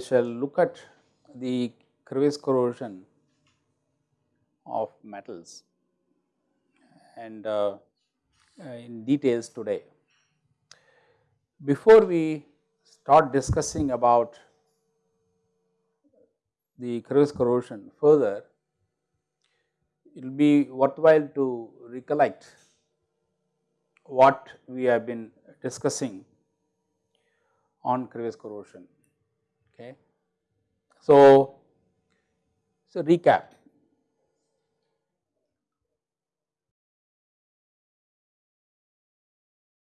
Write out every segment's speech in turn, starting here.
we shall look at the crevice corrosion of metals and uh, in details today. Before we start discussing about the crevice corrosion further, it will be worthwhile to recollect what we have been discussing on crevice corrosion. Okay. So, so recap.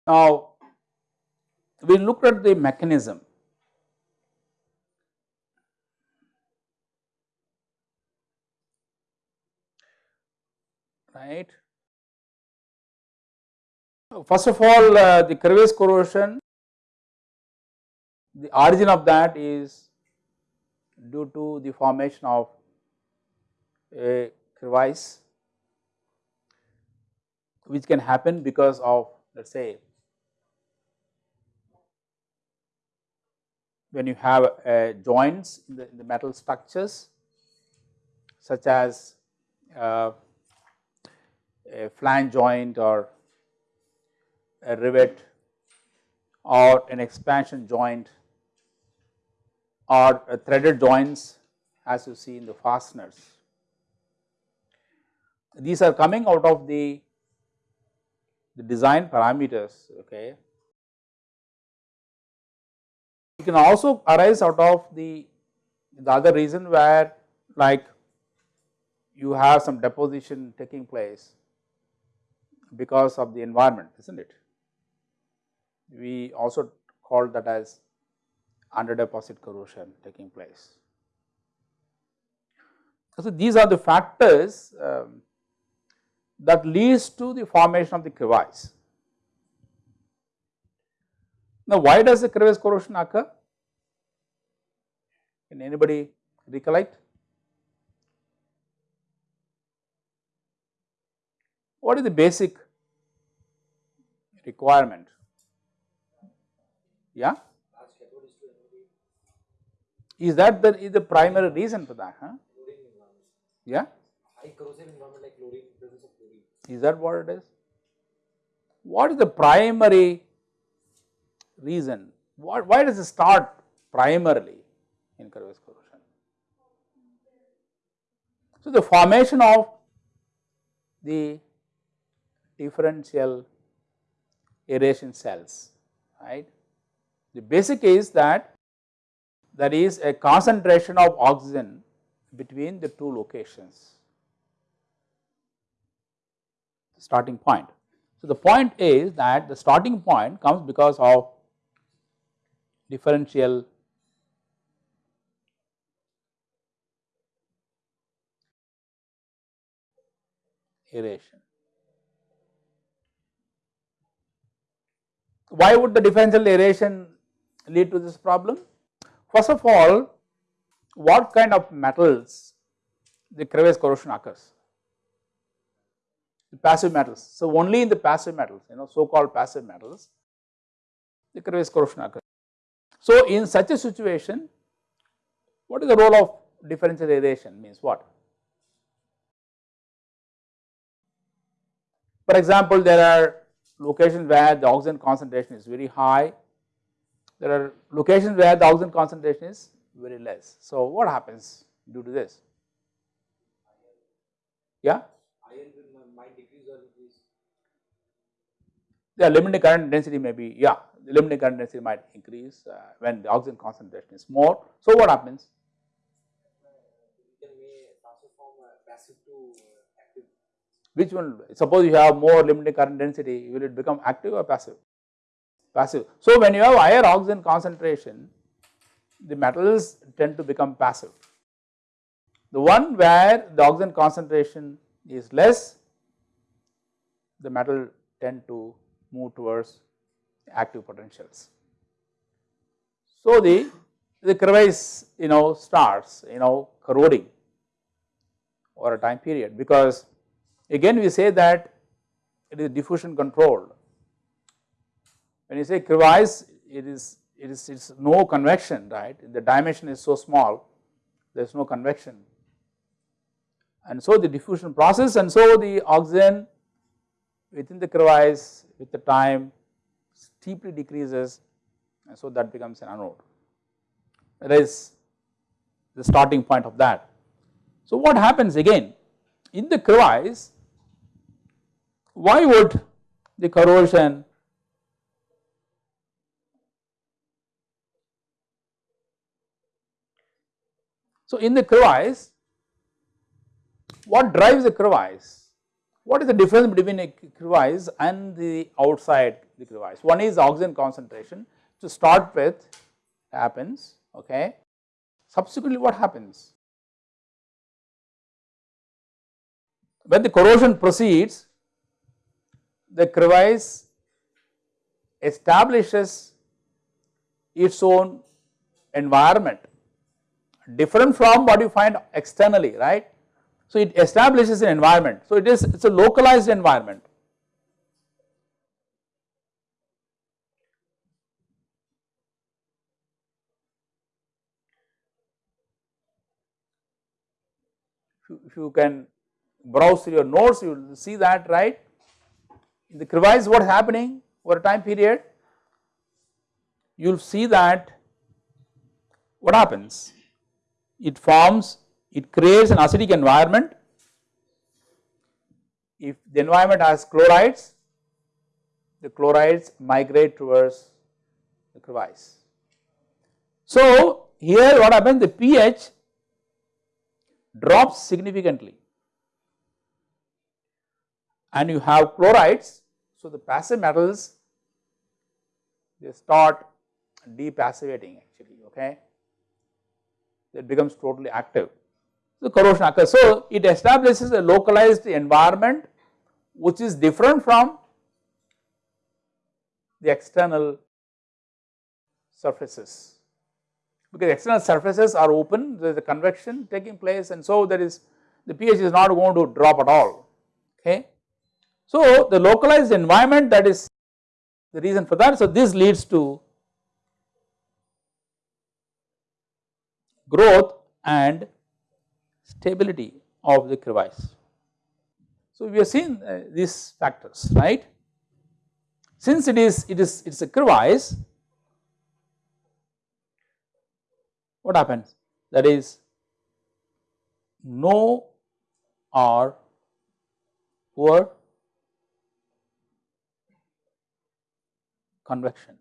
Now, we looked at the mechanism right. First of all uh, the crevice corrosion the origin of that is due to the formation of a crevice which can happen because of let us say when you have uh, joints in the, in the, metal structures such as uh, a flange joint or a rivet or an expansion joint or threaded joints as you see in the fasteners. These are coming out of the, the design parameters okay. It can also arise out of the, the other reason where like you have some deposition taking place because of the environment is not it. We also call that as under deposit corrosion taking place. So, these are the factors um, that leads to the formation of the crevice. Now, why does the crevice corrosion occur? Can anybody recollect? What is the basic requirement? Yeah? Is that the, is the primary reason for that? Huh? Yeah? Is that what it is? What is the primary reason? What, why does it start primarily in crevice corrosion? So, the formation of the differential aeration cells, right. The basic is that there is a concentration of oxygen between the two locations starting point. So, the point is that the starting point comes because of differential aeration. Why would the differential aeration lead to this problem? First of all, what kind of metals the crevice corrosion occurs? The passive metals. So, only in the passive metals, you know, so called passive metals, the crevice corrosion occurs. So, in such a situation, what is the role of differential aeration means what? For example, there are locations where the oxygen concentration is very high there are locations where the oxygen concentration is very less. So, what happens due to this? Yeah? might decrease or increase. The limiting current density may be, yeah, the limiting current density might increase uh, when the oxygen concentration is more. So, what happens? Which one? Suppose you have more limiting current density, will it become active or passive? passive. So, when you have higher oxygen concentration, the metals tend to become passive. The one where the oxygen concentration is less, the metal tend to move towards active potentials. So, the, the crevice you know starts you know corroding over a time period because again we say that it is diffusion controlled. When you say crevice it is it is it's no convection right the dimension is so small there is no convection and so the diffusion process and so the oxygen within the crevice with the time steeply decreases and so that becomes an anode that is the starting point of that. So what happens again in the crevice why would the corrosion So in the crevice what drives the crevice? What is the difference between a crevice and the outside the crevice? One is oxygen concentration to start with happens okay. Subsequently what happens? When the corrosion proceeds the crevice establishes its own environment different from what you find externally right. So it establishes an environment. So it is it's a localized environment. If you can browse through your notes you will see that right in the crevice what is happening over a time period you will see that what happens it forms it creates an acidic environment. If the environment has chlorides, the chlorides migrate towards the crevice. So, here what happens the pH drops significantly and you have chlorides. So, the passive metals they start depassivating actually okay it becomes totally active. So, corrosion occurs. So, it establishes a localized environment which is different from the external surfaces because external surfaces are open there is a convection taking place and so there is the pH is not going to drop at all okay. So, the localized environment that is the reason for that. So, this leads to growth and stability of the crevice. So, we have seen uh, these factors right. Since it is it is it is a crevice what happens? That is no or poor convection.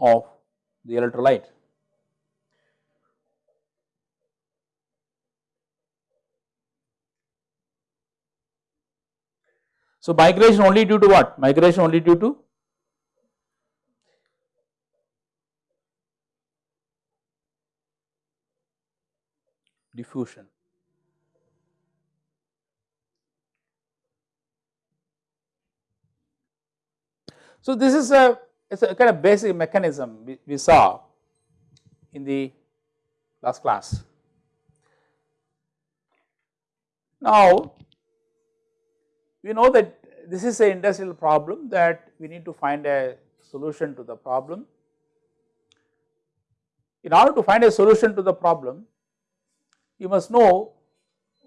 Of the electrolyte. So, migration only due to what? Migration only due to diffusion. So, this is a it is a kind of basic mechanism we, we saw in the last class. Now, we know that this is an industrial problem that we need to find a solution to the problem. In order to find a solution to the problem, you must know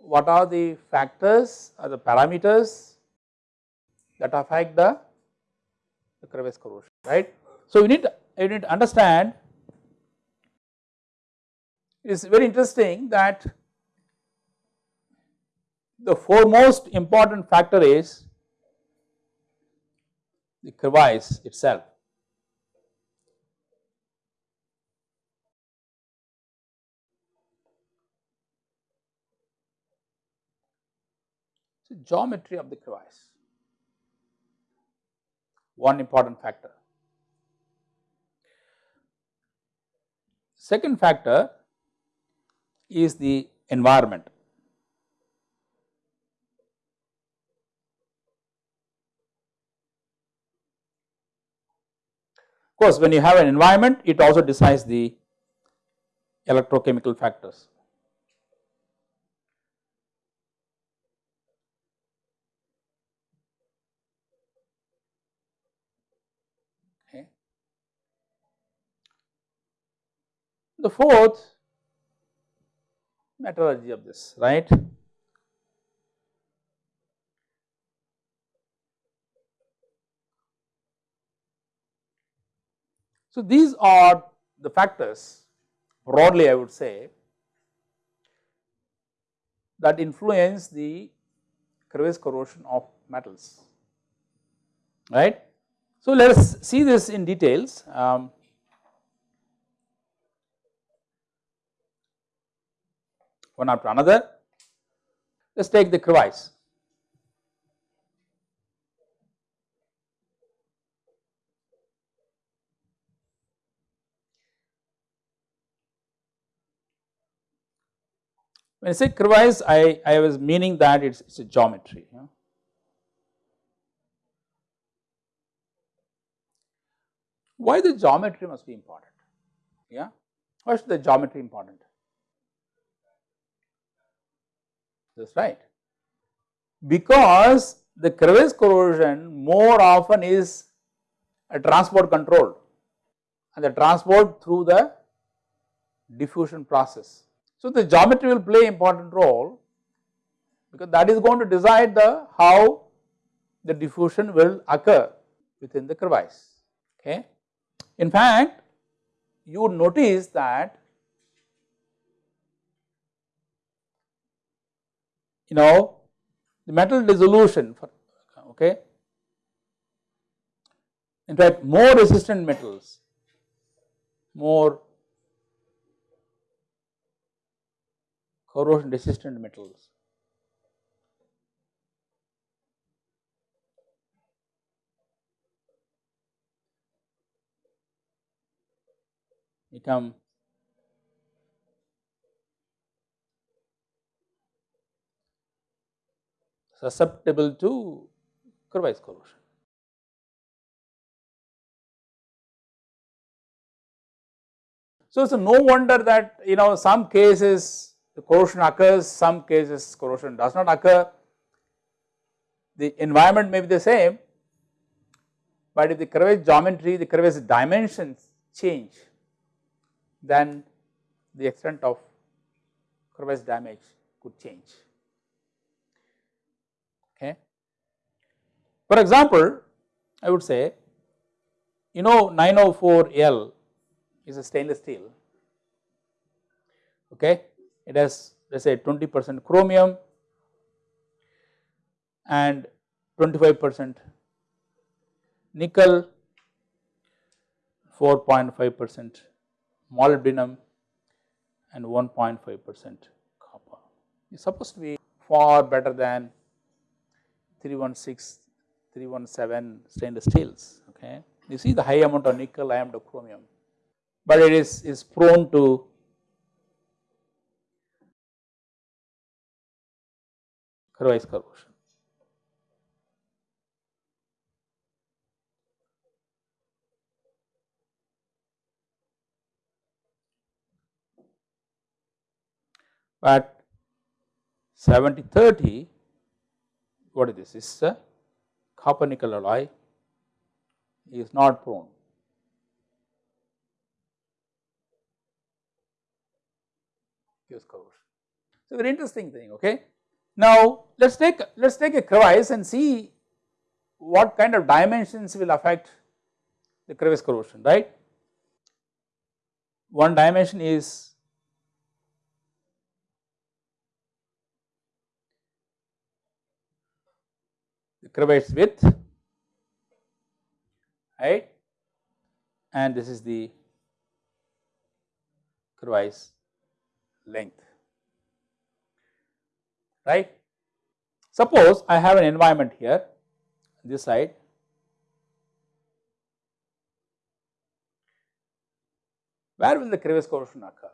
what are the factors or the parameters that affect the the crevice corrosion right. So, you need you need to understand it is very interesting that the foremost important factor is the crevice itself. So, geometry of the crevice one important factor. Second factor is the environment. Course when you have an environment it also decides the electrochemical factors. Okay. The fourth metallurgy of this right So, these are the factors broadly I would say that influence the crevice corrosion of metals right. So, let us see this in details. Um, one after another. Let us take the crevice. When I say crevice, I, I was meaning that it's, it's a geometry. Yeah. Why the geometry must be important? Yeah. Why is the geometry important? That's right. Because the crevice corrosion more often is a transport control and the transport through the diffusion process. So, the geometry will play important role because that is going to decide the how the diffusion will occur within the crevice. Okay. In fact, you would notice that you know the metal dissolution for okay. In fact, more resistant metals, more corrosion resistant metals. become susceptible to crevice corrosion. So, it's no wonder that you know some cases the corrosion occurs, some cases corrosion does not occur. The environment may be the same, but if the crevice geometry, the crevice dimensions change, then the extent of crevice damage could change. Okay. For example, I would say, you know 904L is a stainless steel, okay it has let us say 20 percent chromium and 25 percent nickel, 4.5 percent molybdenum and 1.5 percent copper. It is supposed to be far better than 316, 317 stainless steels. Okay. You see the high amount of nickel, high amount of chromium, but it is, is prone to crevice corrosion. But 70 30 what is this? Is a copper nickel alloy is not prone. Gives corrosion. So, very interesting thing okay. Now, let us take let us take a crevice and see what kind of dimensions will affect the crevice corrosion right. One dimension is the crevice width right and this is the crevice length right. Suppose I have an environment here this side where will the crevice corrosion occur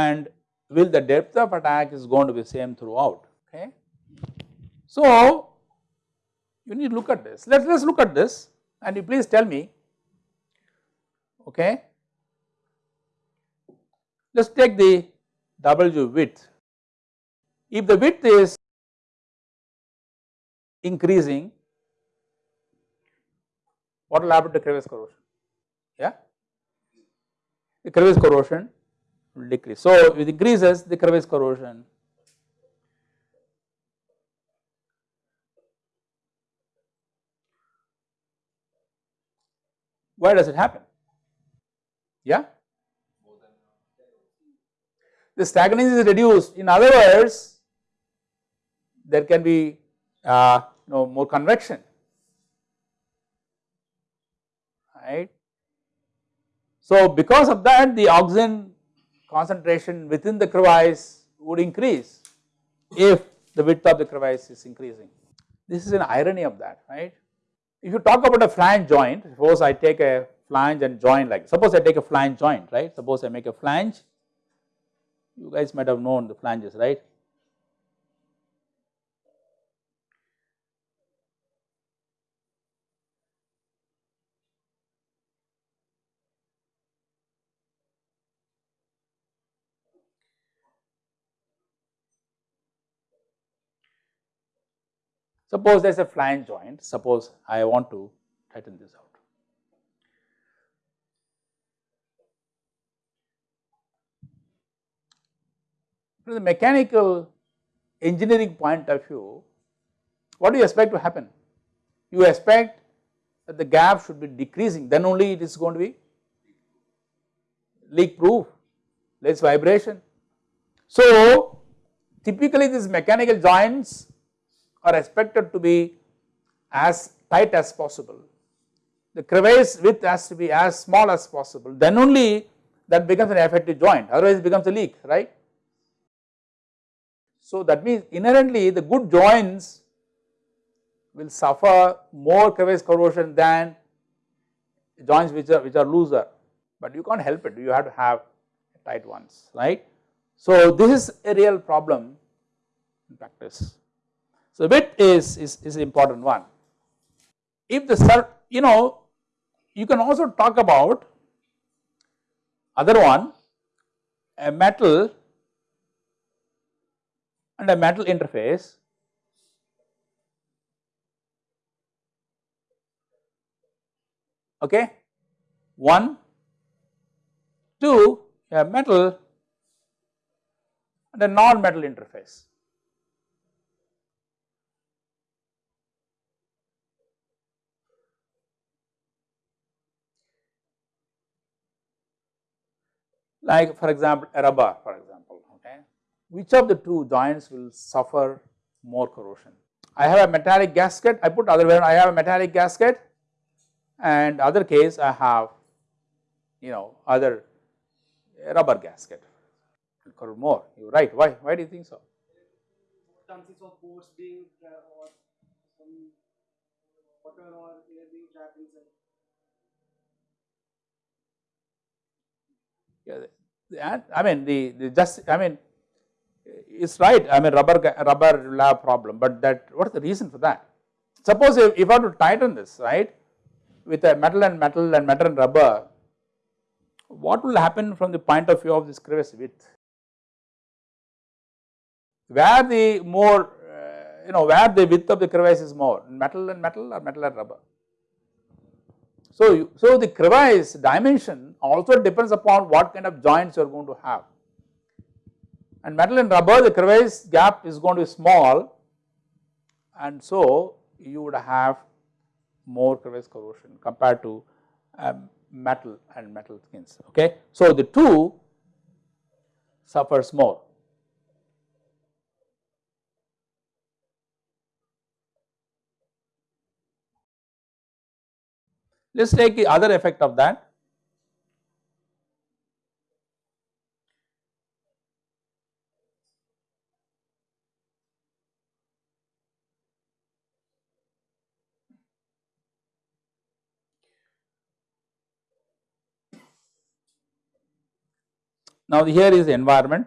and will the depth of attack is going to be same throughout okay. So, you need to look at this let us look at this and you please tell me okay. Let us take the W width. If the width is increasing, what will happen to crevice corrosion? Yeah, the crevice corrosion will decrease. So, it increases the crevice corrosion Why does it happen? Yeah? The stagginess is reduced. In other words, there can be uh, you know, more convection, right. So, because of that the oxygen concentration within the crevice would increase if the width of the crevice is increasing. This is an irony of that, right. If you talk about a flange joint, suppose I take a flange and join like, suppose I take a flange joint, right, suppose I make a flange, you guys might have known the flanges, right. Suppose there is a flange joint, suppose I want to tighten this out. From the mechanical engineering point of view, what do you expect to happen? You expect that the gap should be decreasing, then only it is going to be leak proof, less vibration. So, typically these mechanical joints are expected to be as tight as possible. The crevice width has to be as small as possible then only that becomes an effective joint otherwise it becomes a leak right. So that means inherently the good joints will suffer more crevice corrosion than joints which are which are looser but you can't help it you have to have tight ones right. So this is a real problem in practice. So, width is, is, is important one. If the you know you can also talk about other one a metal and a metal interface. Okay? One two a metal and a non metal interface like for example a rubber for example okay? Which of the two joints will suffer more corrosion? I have a metallic gasket i put other way i have a metallic gasket and other case i have you know other rubber gasket. Will corrode more. You right. Why why do you think so? Chances of pores being uh, or some water or air being trapped inside. Yeah I mean the, the just I mean it's right. I mean rubber rubber lab problem but that what is the reason for that? Suppose if, if I have to tighten this right with a metal and metal and metal and rubber what will happen from the point of view of this crevice width? Where the more uh, you know where the width of the crevice is more metal and metal or metal and rubber so, you, so the crevice dimension also depends upon what kind of joints you are going to have and metal and rubber the crevice gap is going to be small and so you would have more crevice corrosion compared to um, metal and metal skins okay. So the two suffers more. Let us take the other effect of that. Now here is the environment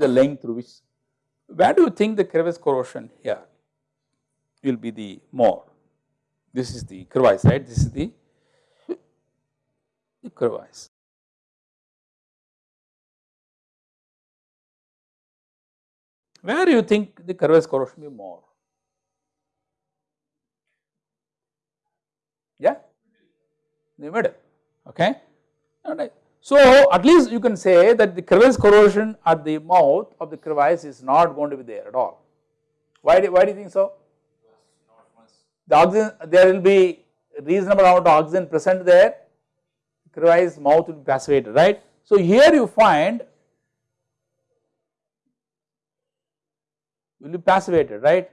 the length through which where do you think the crevice corrosion here will be the more? This is the crevice, right? This is the, the crevice. Where do you think the crevice corrosion will be more? Yeah, the middle, okay. So, at least you can say that the crevice corrosion at the mouth of the crevice is not going to be there at all. Why do, why do you think so? The oxygen, there will be reasonable amount of oxygen present there, crevice mouth will be passivated, right. So, here you find will be passivated, right.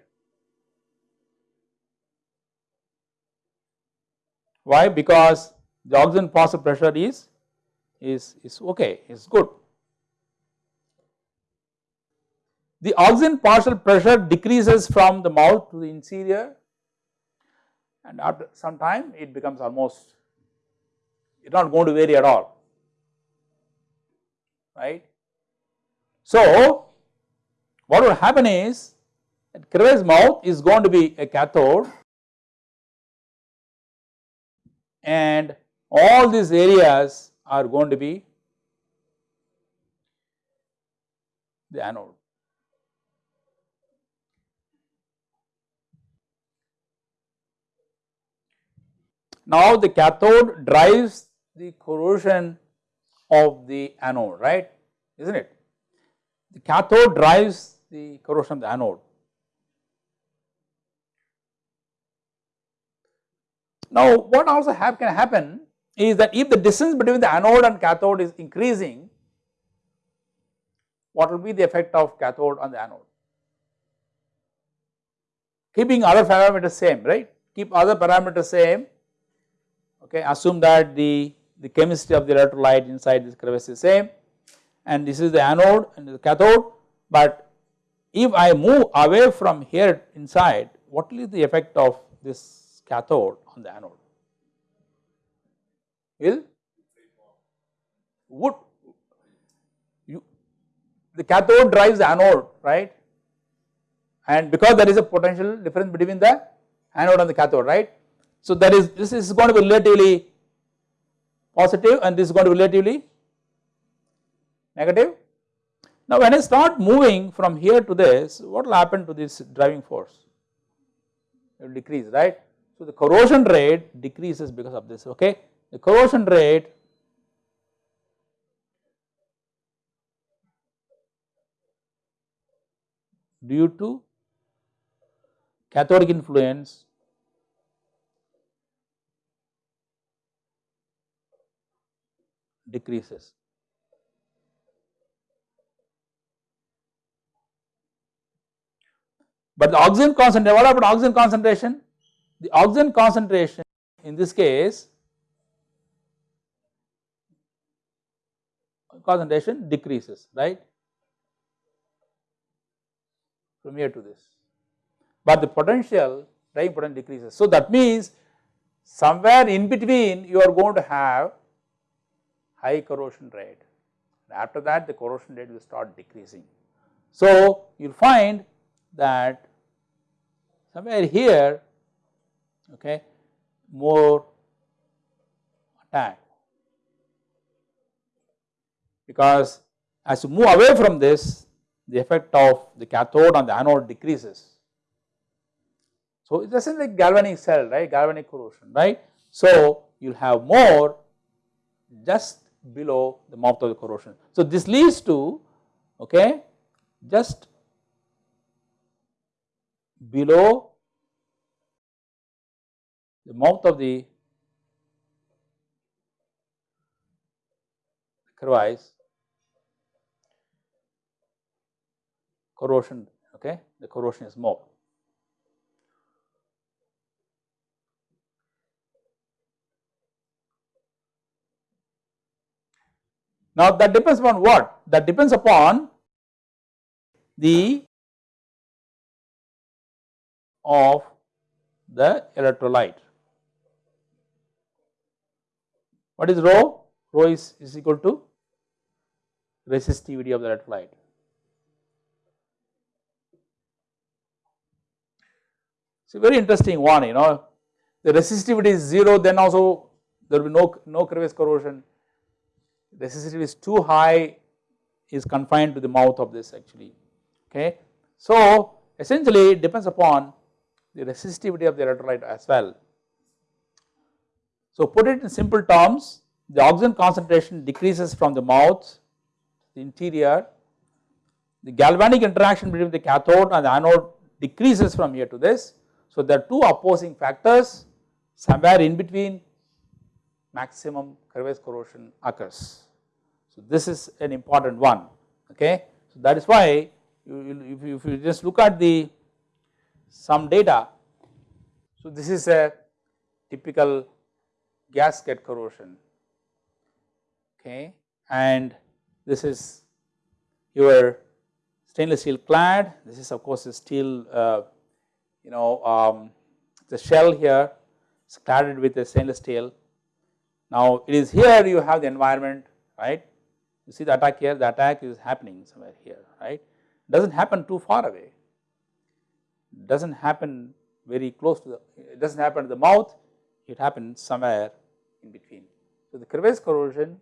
Why? Because the oxygen partial pressure is is, is okay, is good. The oxygen partial pressure decreases from the mouth to the interior and after some time it becomes almost, it is not going to vary at all, right. So, what will happen is that mouth is going to be a cathode and all these areas are going to be the anode. Now the cathode drives the corrosion of the anode, right, is not it? The cathode drives the corrosion of the anode. Now what also can happen is that if the distance between the anode and cathode is increasing, what will be the effect of cathode on the anode? Keeping other parameters same, right? Keep other parameters same, okay, assume that the, the chemistry of the electrolyte inside this crevice is same and this is the anode and the cathode, but if I move away from here inside, what is the effect of this cathode on the anode? Will would you the cathode drives the anode right and because there is a potential difference between the anode and the cathode right. So that is this is going to be relatively positive and this is going to be relatively negative. Now when I start moving from here to this what will happen to this driving force? It will decrease right. So the corrosion rate decreases because of this okay the corrosion rate due to cathodic influence decreases. But the oxygen concentration, what about oxygen concentration? The oxygen concentration in this case concentration decreases right from here to this, but the potential driving potential decreases. So that means somewhere in between you are going to have high corrosion rate after that the corrosion rate will start decreasing. So you will find that somewhere here okay more attack because as you move away from this the effect of the cathode on the anode decreases. So it is like galvanic cell right galvanic corrosion right. So you will have more just below the mouth of the corrosion. So this leads to okay just below the mouth of the crevice corrosion okay the corrosion is more. Now that depends upon what? That depends upon the of the electrolyte. What is rho? Rho is, is equal to resistivity of the electrolyte. A very interesting one you know the resistivity is 0 then also there will be no, no crevice corrosion resistivity is too high is confined to the mouth of this actually okay. So essentially it depends upon the resistivity of the electrolyte as well. So put it in simple terms the oxygen concentration decreases from the mouth the interior the galvanic interaction between the cathode and the anode decreases from here to this. So there are two opposing factors somewhere in between maximum crevice corrosion occurs. So this is an important one okay. So that is why you, if, you, if you just look at the some data. So this is a typical gasket corrosion okay and this is your stainless steel clad this is of course a steel uh, you know um, the shell here is cladded with a stainless steel. Now it is here you have the environment right you see the attack here the attack is happening somewhere here right does not happen too far away does not happen very close to the it does not happen at the mouth it happens somewhere in between. So the crevice corrosion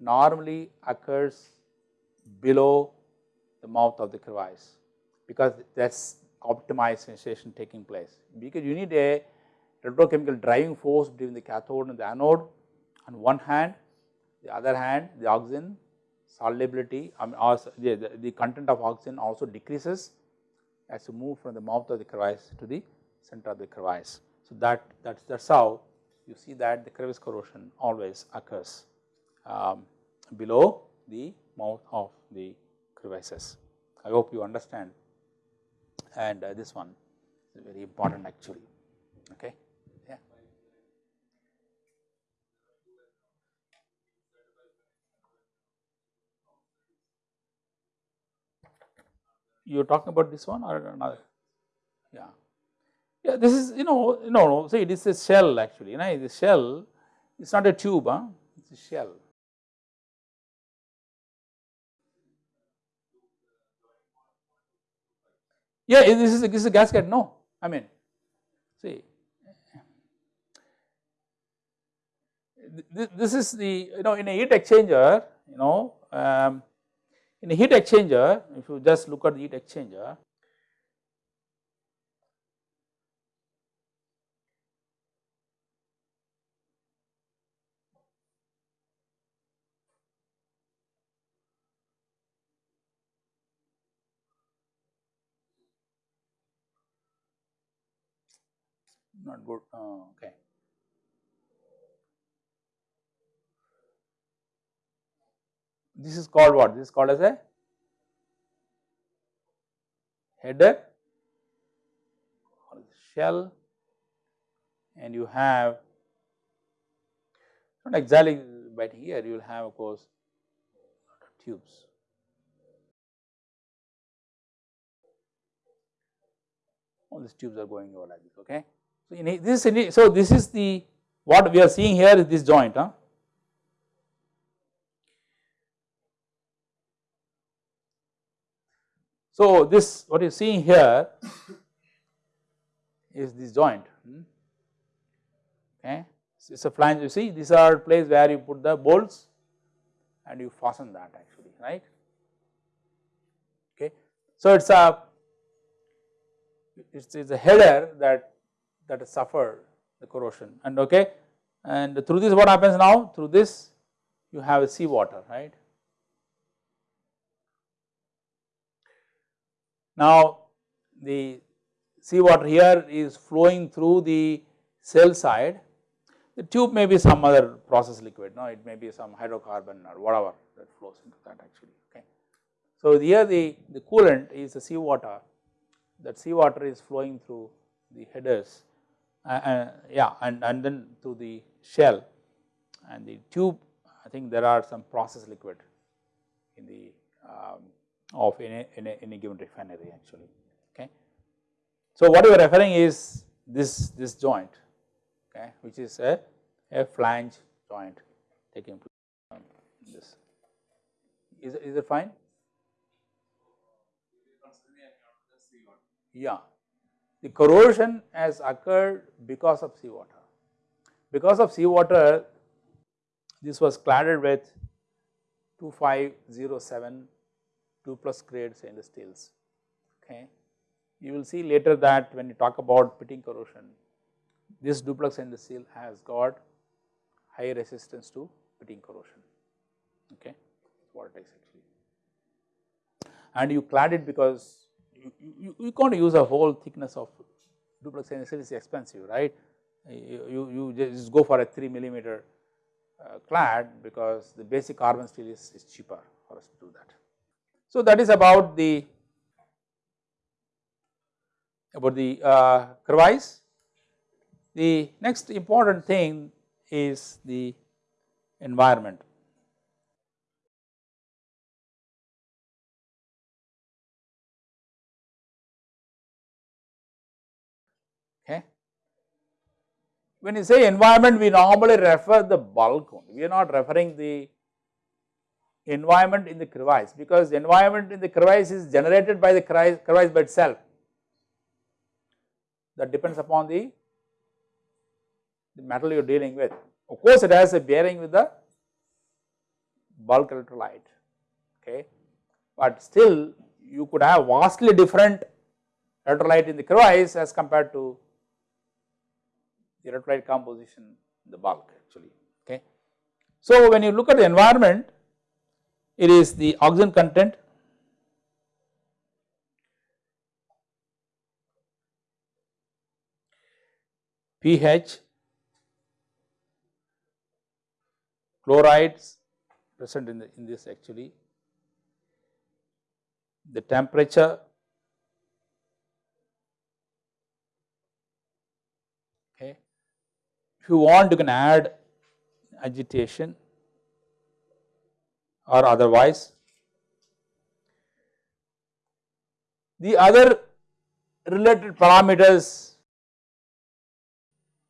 normally occurs below the mouth of the crevice because that is optimized sensation taking place because you need a electrochemical driving force between the cathode and the anode on one hand the other hand the oxygen solubility um, the, the, the content of oxygen also decreases as you move from the mouth of the crevice to the center of the crevice. So that that's that's how you see that the crevice corrosion always occurs um, below the mouth of the crevices. I hope you understand and uh, this one is very important actually okay. Yeah. You are talking about this one or another? Yeah. Yeah, this is you know no no see it is a shell actually you know the shell it's not a tube huh? it's a shell. Yeah, this is a, this is a gasket no I mean see this is the you know in a heat exchanger you know um, in a heat exchanger if you just look at the heat exchanger not good oh, okay. This is called what? This is called as a header shell and you have not exactly but here you will have of course tubes. All these tubes are going over like this okay. So, in this so this is the what we are seeing here is this joint huh? So this what you are seeing here is this joint hmm? okay it is a flange you see these are place where you put the bolts and you fasten that actually right okay. So it is a it is a header that that has suffered the corrosion. And okay and through this what happens now? Through this you have a sea water right. Now the sea water here is flowing through the shell side. The tube may be some other process liquid no? It may be some hydrocarbon or whatever that flows into that actually okay. So here the, the coolant is the sea water that sea water is flowing through the headers uh, yeah and, and then to the shell and the tube I think there are some process liquid in the um, of any, any, any given refinery actually okay. So what we are referring is this, this joint okay which is a, a flange joint taking place this. Is, is it fine? Yeah, the corrosion has occurred because of seawater. Because of seawater this was cladded with 2507 2 plus grade stainless steels okay. You will see later that when you talk about pitting corrosion this duplex stainless steel has got high resistance to pitting corrosion okay what it is actually and you clad it because you, you, can't use a whole thickness of duplex steel is expensive right you, you, you just go for a 3 millimeter uh, clad because the basic carbon steel is, is cheaper for us to do that. So that is about the about the uh, crevice. The next important thing is the environment. When you say environment, we normally refer the bulk only. We are not referring the environment in the crevice because the environment in the crevice is generated by the crevice by itself. That depends upon the, the metal you are dealing with. Of course, it has a bearing with the bulk electrolyte, okay. But still you could have vastly different electrolyte in the crevice as compared to electrolyte composition in the bulk actually, okay. So, when you look at the environment, it is the oxygen content, pH, chlorides present in, the, in this actually, the temperature, okay. If you want you can add agitation or otherwise. The other related parameters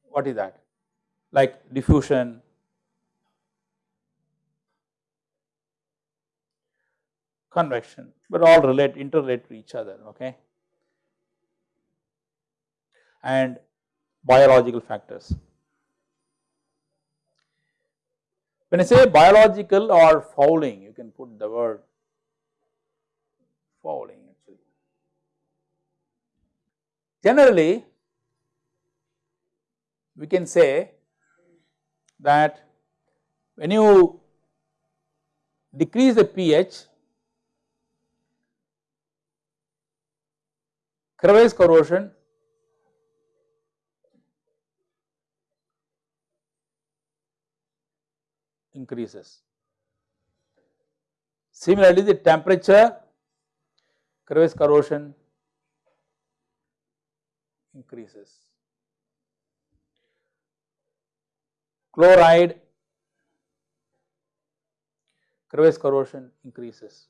what is that like diffusion, convection but all relate interrelate to each other okay and biological factors. When I say biological or fouling, you can put the word fouling actually. Generally, we can say that when you decrease the pH, crevice corrosion increases. Similarly, the temperature crevice corrosion increases. Chloride crevice corrosion increases.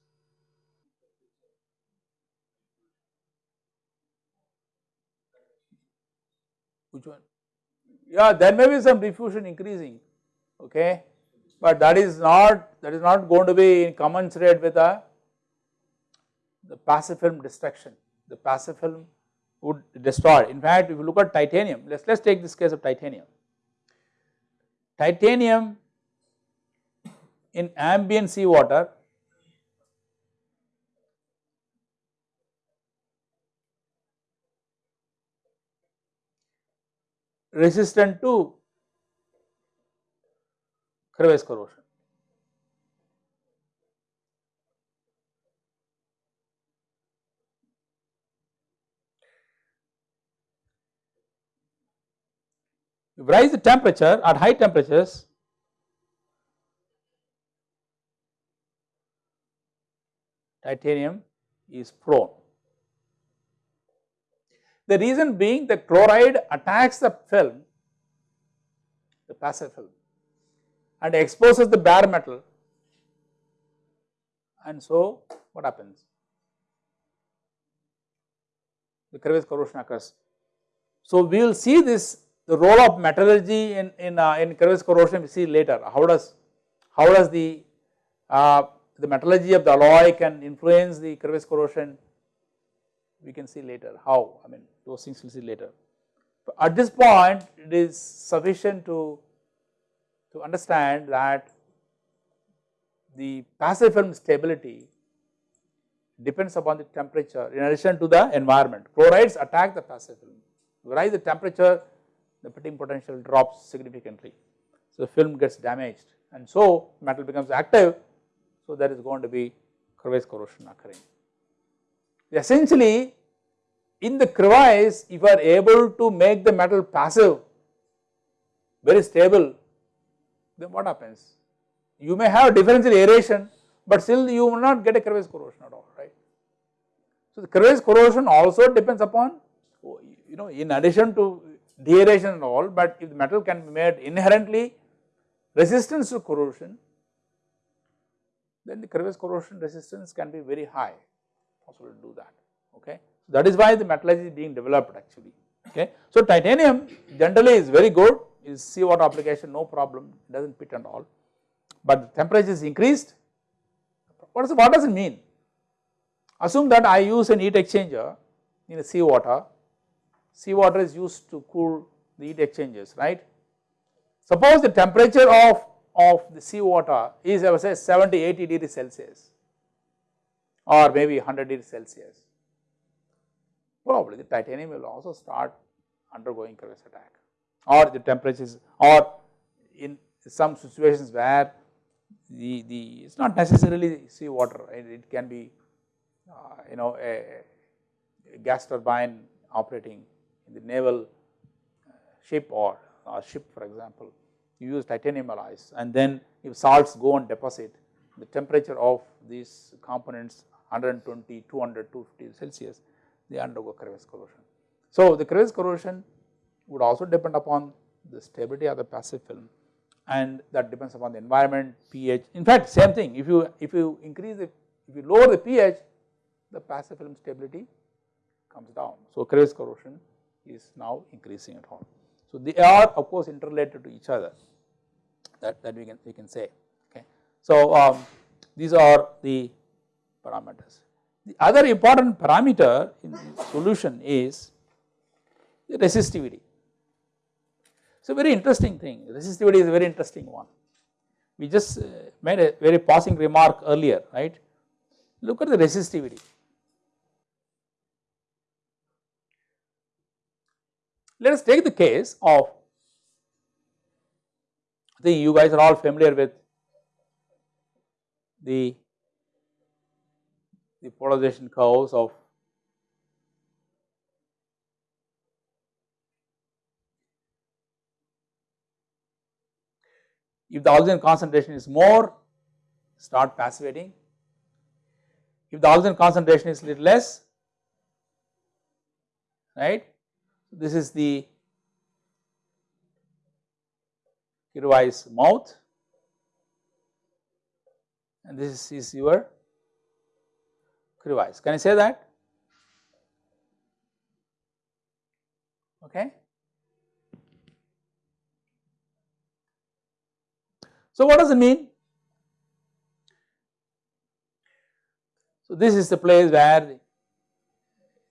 Which one? Yeah, there may be some diffusion increasing, okay but that is not that is not going to be commensurate with the, the passive film destruction. The passive film would destroy. In fact, if you look at titanium, let's let's take this case of titanium. Titanium in ambient seawater resistant to crevice corrosion. If rise the temperature at high temperatures, titanium is prone. The reason being the chloride attacks the film, the passive film and exposes the bare metal and so what happens? The crevice corrosion occurs. So, we will see this the role of metallurgy in, in, uh, in crevice corrosion we see later how does how does the uh, the metallurgy of the alloy can influence the crevice corrosion we can see later how I mean those things we will see later. But at this point it is sufficient to, to understand that the passive film stability depends upon the temperature in addition to the environment. Chlorides attack the passive film, rise the temperature the pitting potential drops significantly. So, the film gets damaged and so metal becomes active. So, there is going to be crevice corrosion occurring. Essentially in the crevice if you are able to make the metal passive very stable then what happens? You may have differential aeration but still you will not get a crevice corrosion at all right. So, the crevice corrosion also depends upon you know in addition to deaeration and all but if the metal can be made inherently resistance to corrosion then the crevice corrosion resistance can be very high possible to do that okay. So, that is why the metallurgy is being developed actually okay. So, titanium generally is very good is seawater application no problem does not pit and all. But the temperature is increased. What, is, what does it mean? Assume that I use an heat exchanger in a seawater seawater is used to cool the heat exchangers right. Suppose the temperature of, of the seawater is I would say 70 80 degrees Celsius or maybe 100 degrees Celsius. Probably the titanium will also start undergoing crevice attack or the temperatures or in some situations where the, the it is not necessarily seawater it, it can be uh, you know a, a gas turbine operating in the naval uh, ship or, or ship for example, you use titanium alloys and then if salts go and deposit the temperature of these components 120, 200, 250 Celsius they undergo crevice corrosion. So, the crevice corrosion would also depend upon the stability of the passive film and that depends upon the environment, pH. In fact, same thing if you if you increase the if you lower the pH the passive film stability comes down. So, crevice corrosion is now increasing at all. So, they are of course interrelated to each other that, that we can we can say okay. So, um, these are the parameters. The other important parameter in the solution is the resistivity. A very interesting thing resistivity is a very interesting one. We just uh, made a very passing remark earlier right. Look at the resistivity Let us take the case of I think you guys are all familiar with the, the polarization curves of if the oxygen concentration is more start passivating if the oxygen concentration is little less right this is the crevice mouth and this is your crevice. Can I say that? Okay. So, what does it mean? So, this is the place where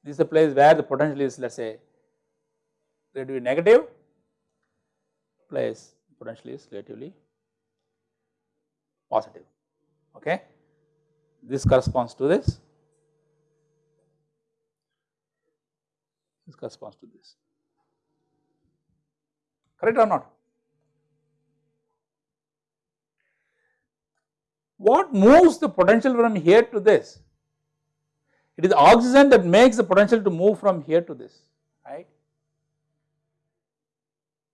this is the place where the potential is let us say relatively negative place potential is relatively positive okay. This corresponds to this, this corresponds to this correct or not. What moves the potential from here to this? It is oxygen that makes the potential to move from here to this right.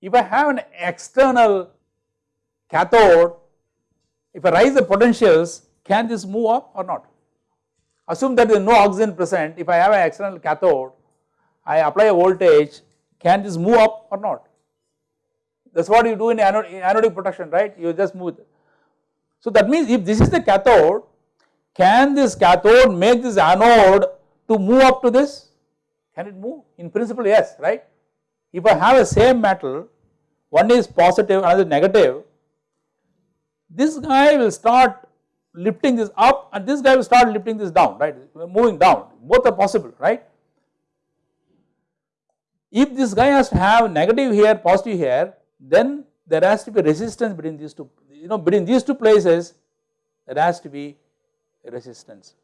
If I have an external cathode, if I raise the potentials, can this move up or not? Assume that there is no oxygen present, if I have an external cathode, I apply a voltage, can this move up or not? That is what you do in, anodic protection, right? You just move it. So that means if this is the cathode, can this cathode make this anode to move up to this? Can it move? In principle, yes, right? If I have a same metal, one is positive, another negative, this guy will start lifting this up and this guy will start lifting this down, right, moving down, both are possible, right. if this guy has to have negative here, positive here, then there has to be resistance between these two, you know, between these two places, there has to be resistance.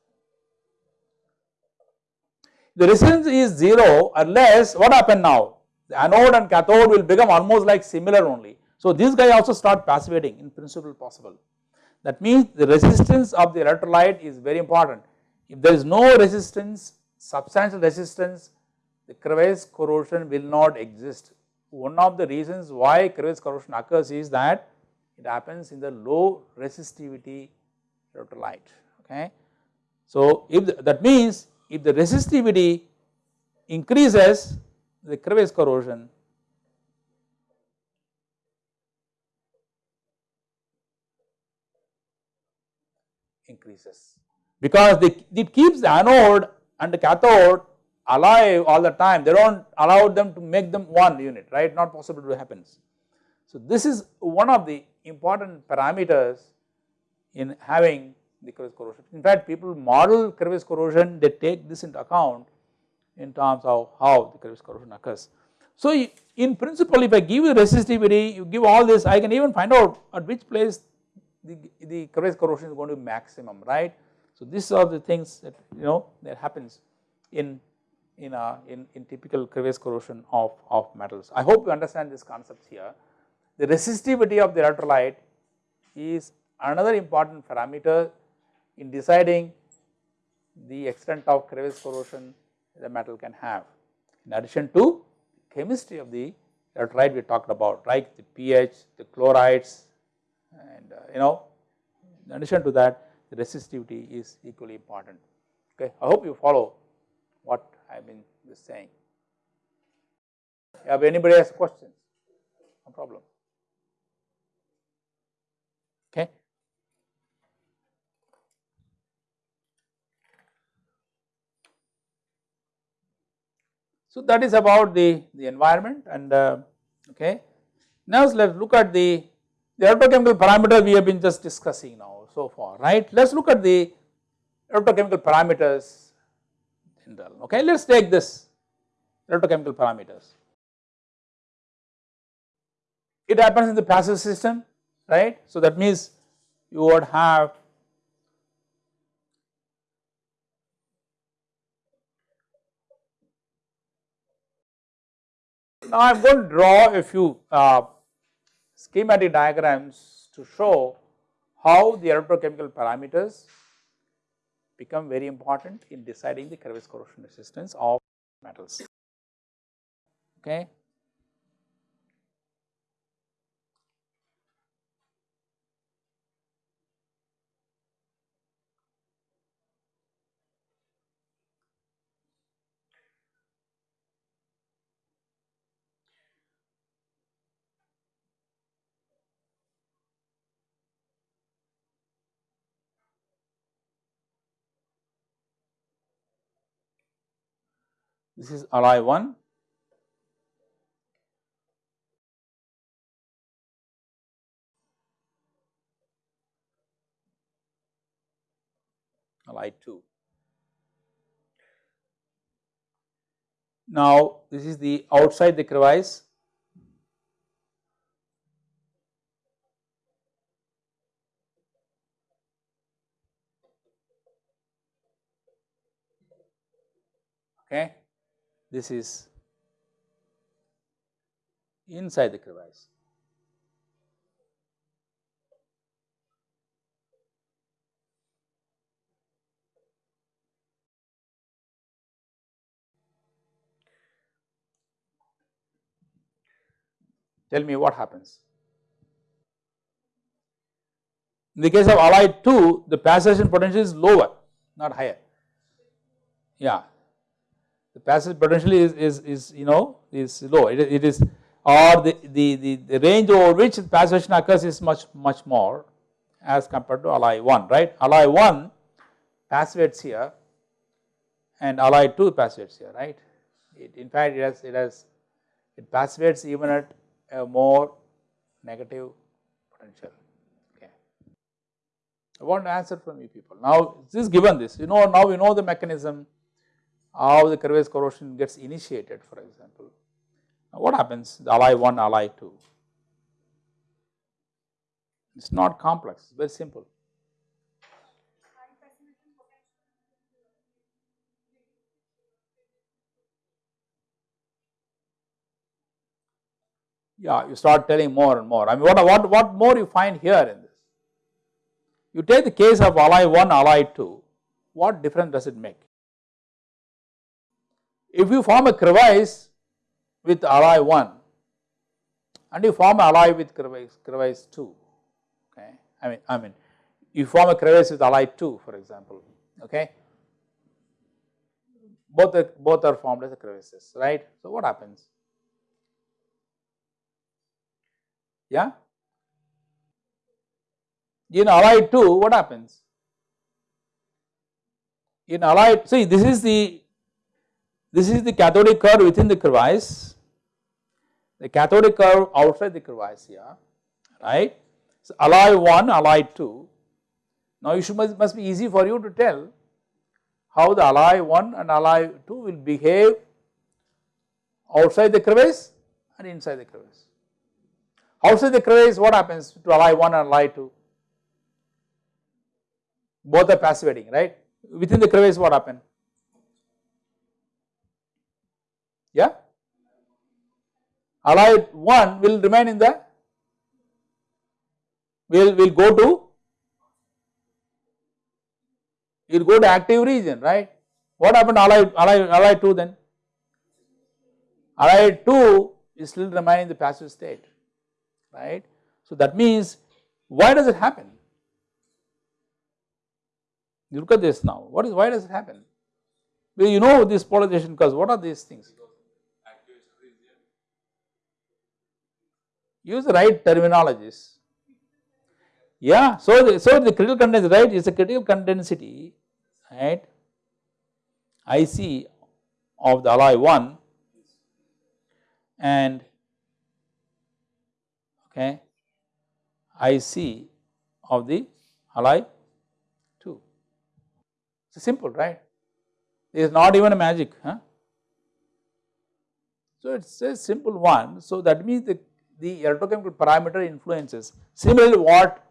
The resistance is 0 unless what happen now? The anode and cathode will become almost like similar only. So, this guy also start passivating in principle possible. That means the resistance of the electrolyte is very important. If there is no resistance, substantial resistance, the crevice corrosion will not exist. One of the reasons why crevice corrosion occurs is that it happens in the low resistivity electrolyte. Okay. So, if the, that means if the resistivity increases the crevice corrosion increases because they, it keeps the anode and the cathode alive all the time they do not allow them to make them one unit right not possible to happens. So, this is one of the important parameters in having the crevice corrosion. In fact, people model crevice corrosion they take this into account in terms of how the crevice corrosion occurs. So, in principle if I give you resistivity you give all this I can even find out at which place the, the crevice corrosion is going to be maximum right. So, these are the things that you know that happens in in, a, in, in typical crevice corrosion of, of metals. I hope you understand these concepts here. The resistivity of the electrolyte is another important parameter in deciding the extent of crevice corrosion the metal can have. In addition to chemistry of the electrolyte we talked about, right, the pH, the chlorides and uh, you know, in addition to that the resistivity is equally important. Okay, I hope you follow what I have been just saying. If anybody has questions, no problem. Okay. So that is about the, the environment and uh, okay. Now let us look at the, the electrochemical parameter we have been just discussing now so far, right. Let us look at the electrochemical parameters general, Okay, let us take this electrochemical parameters. It happens in the passive system, right. So that means you would have Now I am going to draw a few uh, schematic diagrams to show how the electrochemical parameters become very important in deciding the crevice corrosion resistance of metals. Okay. This is alloy 1. Alloy 2. Now, this is the outside the crevice okay this is inside the crevice. Tell me what happens. In the case of alloy 2, the passivation potential is lower, not higher. Yeah, the passage potentially is, is, is you know is low. It, it is or the, the, the, the range over which the passivation occurs is much much more as compared to alloy 1 right? Alloy 1 passivates here and alloy 2 passivates here right? It, in fact it has it has it passivates even at a more negative potential. Okay. I want to answer from you people. Now this is given this. You know now we know the mechanism how the crevice corrosion gets initiated for example. Now what happens? The alloy 1 alloy 2 it is not complex. It is very simple. Yeah you start telling more and more. I mean what, what, what more you find here in this? You take the case of alloy 1 alloy 2 what difference does it make if you form a crevice with alloy 1 and you form alloy with crevice, crevice 2 okay? I mean I mean you form a crevice with alloy 2 for example okay? Both are, both are formed as crevices right? So what happens? Yeah? In alloy 2 what happens? In alloy see this is the this is the cathodic curve within the crevice the cathodic curve outside the crevice here right so alloy 1 alloy 2 now you should must, must be easy for you to tell how the alloy 1 and alloy 2 will behave outside the crevice and inside the crevice Outside the crevice what happens to alloy 1 and alloy 2? Both are passivating right. Within the crevice what happen? Yeah? Alloy 1 will remain in the, will will go to, will go to active region right. What happened to alloy, alloy, alloy 2 then? Alloy 2 is still remain in the passive state right. So that means why does it happen? You look at this now, what is why does it happen? Well, you know this polarization because what are these things? Use the right terminologies. Yeah, so the, so the critical current density, right, is a critical current density, right, IC of the alloy 1 and okay, IC of the alloy 2. It's simple right, it is not even a magic. Huh? So it is a simple one, so that means the, the electrochemical parameter influences. Similarly what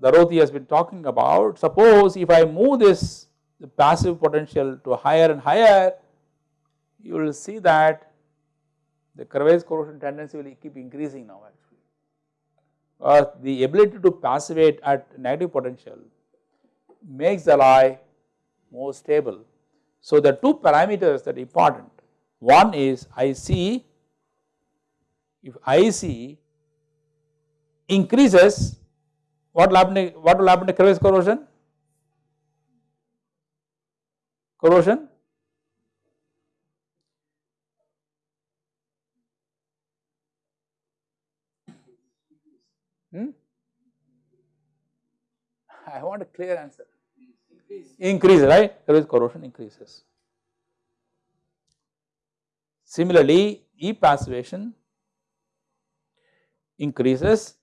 Darothi has been talking about, suppose if I move this passive potential to higher and higher, you will see that the corrosion tendency will keep increasing now uh, the ability to passivate at negative potential makes the alloy more stable. So, the two parameters that are important one is IC if IC increases what will happen to, what will happen to crevice corrosion corrosion Hmm? I want a clear answer. Increase, Increase right? Is corrosion increases. Similarly, E passivation increases,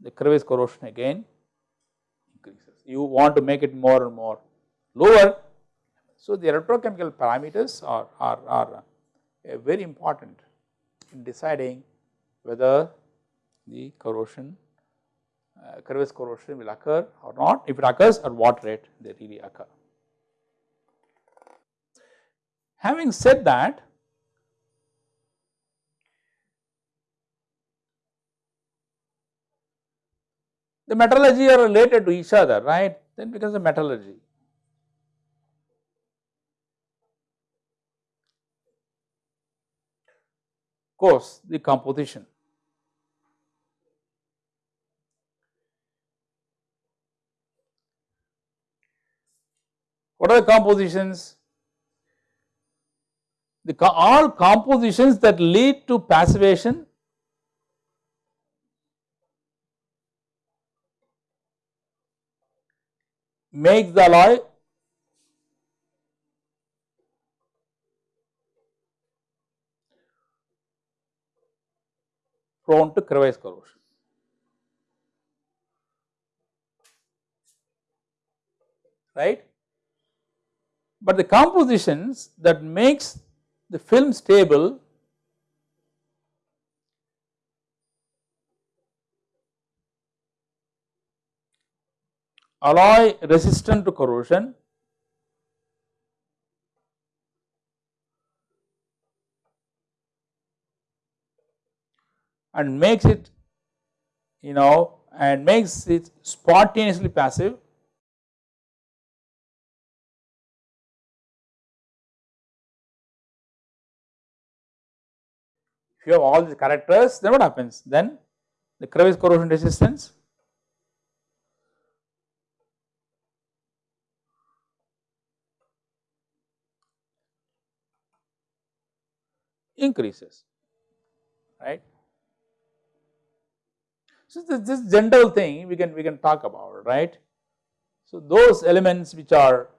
the crevice corrosion again increases. You want to make it more and more lower. So, the electrochemical parameters are, are, are very important in deciding whether the corrosion uh, crevice corrosion will occur or not, if it occurs at what rate they really occur. Having said that, the metallurgy are related to each other, right, then becomes the metallurgy. Of course, the composition What are the compositions? The all compositions that lead to passivation make the alloy prone to crevice corrosion. Right? but the compositions that makes the film stable alloy resistant to corrosion. And makes it you know and makes it spontaneously passive. If you have all these characters then what happens? Then the crevice corrosion resistance increases right. So, this, this general thing we can we can talk about right. So, those elements which are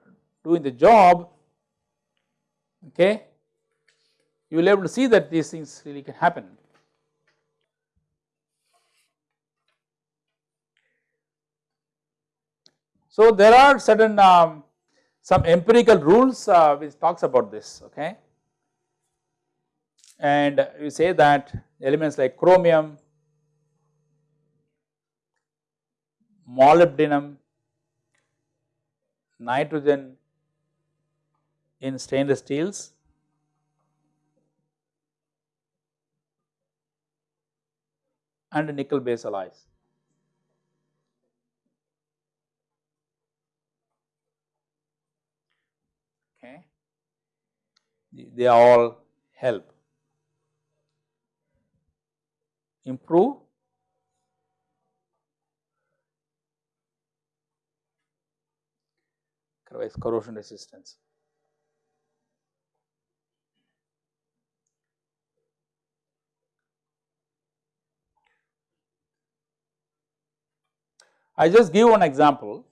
doing the job okay you will able to see that these things really can happen. So, there are certain um, some empirical rules uh, which talks about this okay and you say that elements like chromium, molybdenum, nitrogen in stainless steels and nickel base alloys. Okay. They all help improve corrosion resistance. I just give one example.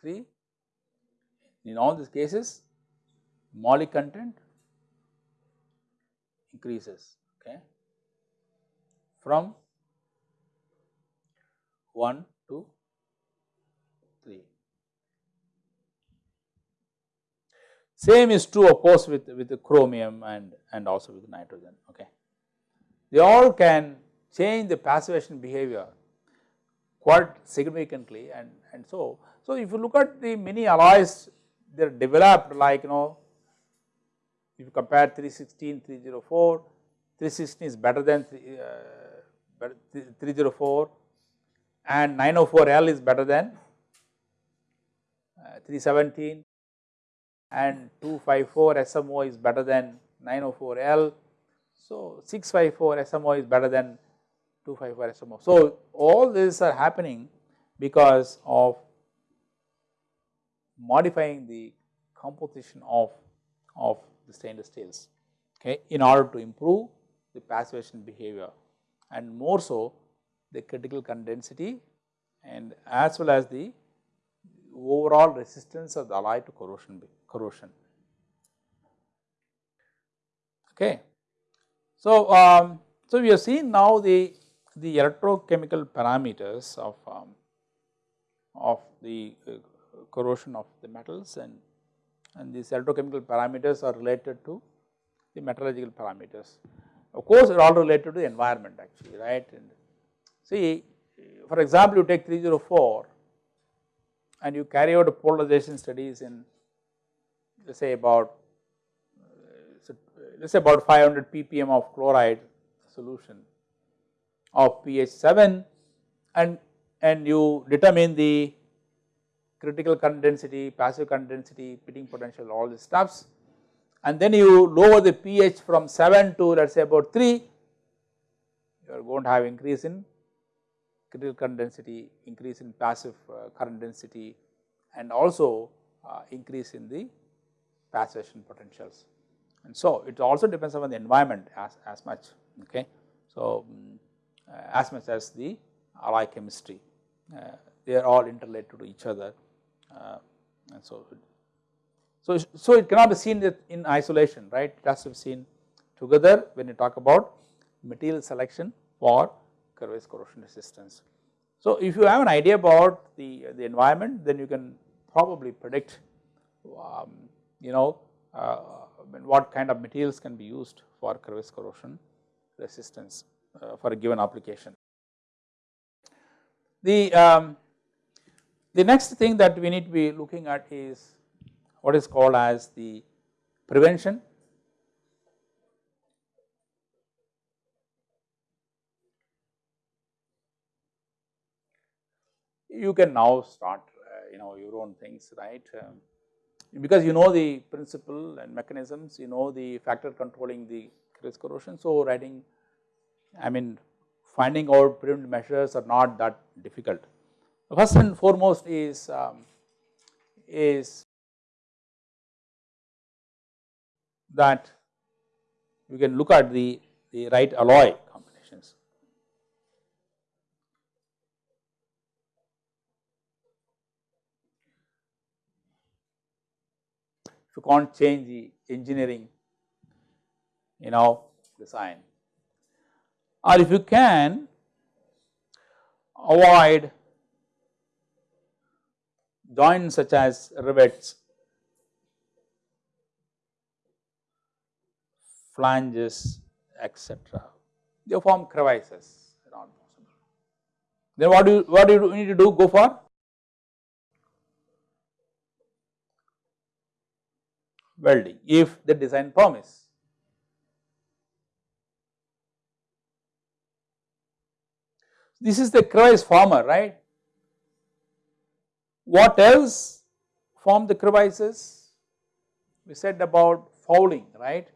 Three in all these cases moly content increases okay from 1 to 3. Same is true of course with, with the chromium and, and also with nitrogen okay. They all can change the passivation behavior quite significantly and, and so. So, if you look at the many alloys they are developed like you know if you compare 316, 304, 316 is better than uh, 304 and 904L is better than uh, 317 and 254 SMO is better than 904L. So, 654 SMO is better than 254 SMO. So, all these are happening because of modifying the composition of, of the stainless steels okay, in order to improve the passivation behavior and more so the critical current density and as well as the overall resistance of the alloy to corrosion corrosion. Okay. So, um, so we have seen now the the electrochemical parameters of um, of the uh, corrosion of the metals and and these electrochemical parameters are related to the metallurgical parameters. Of course, they are all related to the environment actually right and see for example, you take 304 and you carry out polarization studies in let us say about uh, let us say about 500 ppm of chloride solution of pH 7 and and you determine the critical current density, passive current density, pitting potential all these stuffs and then you lower the pH from 7 to let us say about 3 you are going to have increase in critical current density, increase in passive uh, current density and also uh, increase in the passivation potentials. And so, it also depends upon the environment as, as much okay. So, um, as much as the alloy chemistry uh, they are all interrelated to each other uh, and so so, so it cannot be seen in isolation right it has to be seen together when you talk about material selection for Crevice corrosion resistance. So if you have an idea about the, the environment then you can probably predict um, you know uh, what kind of materials can be used for crevice corrosion resistance uh, for a given application. The, um, the next thing that we need to be looking at is what is called as the prevention. You can now start uh, you know your own things right um, because you know the principle and mechanisms you know the factor controlling the risk corrosion. So, writing I mean finding out preventive measures are not that difficult. First and foremost is um, is that we can look at the, the right alloy combinations. You can't change the engineering you know design or if you can avoid joints such as rivets, flanges etc. They form crevices not possible. Then what do you what do you need to do go for welding if the design permits. This is the crevice former right. What else form the crevices? We said about fouling right.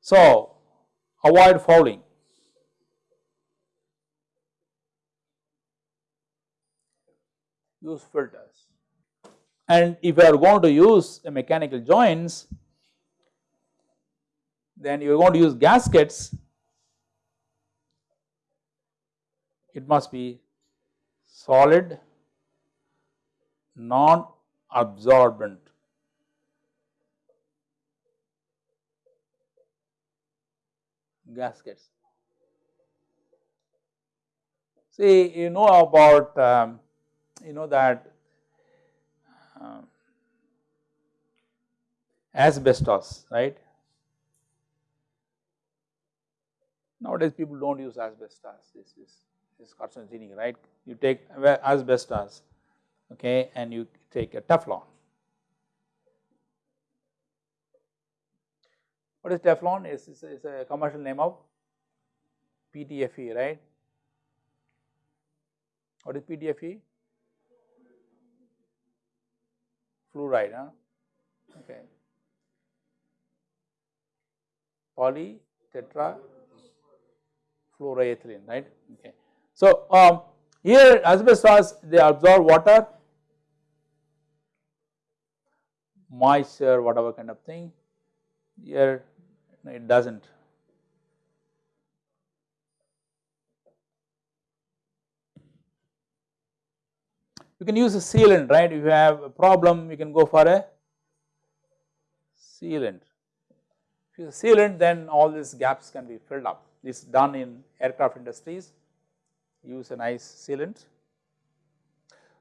So avoid fouling. Use filters and if you are going to use mechanical joints then you are going to use gaskets it must be solid non-absorbent. gaskets. See you know about um, you know that um, asbestos right nowadays people do not use asbestos this is is carcinogenic right. You take asbestos okay and you take a Teflon. What is Teflon? Is is a commercial name of PTFE right. What is PTFE? Fluoride huh okay. Poly tetra fluoroethylene right okay. So, um, here asbestos they absorb water, moisture whatever kind of thing, here it does not. You can use a sealant right if you have a problem you can go for a sealant. If you sealant then all these gaps can be filled up this is done in aircraft industries use a nice sealant.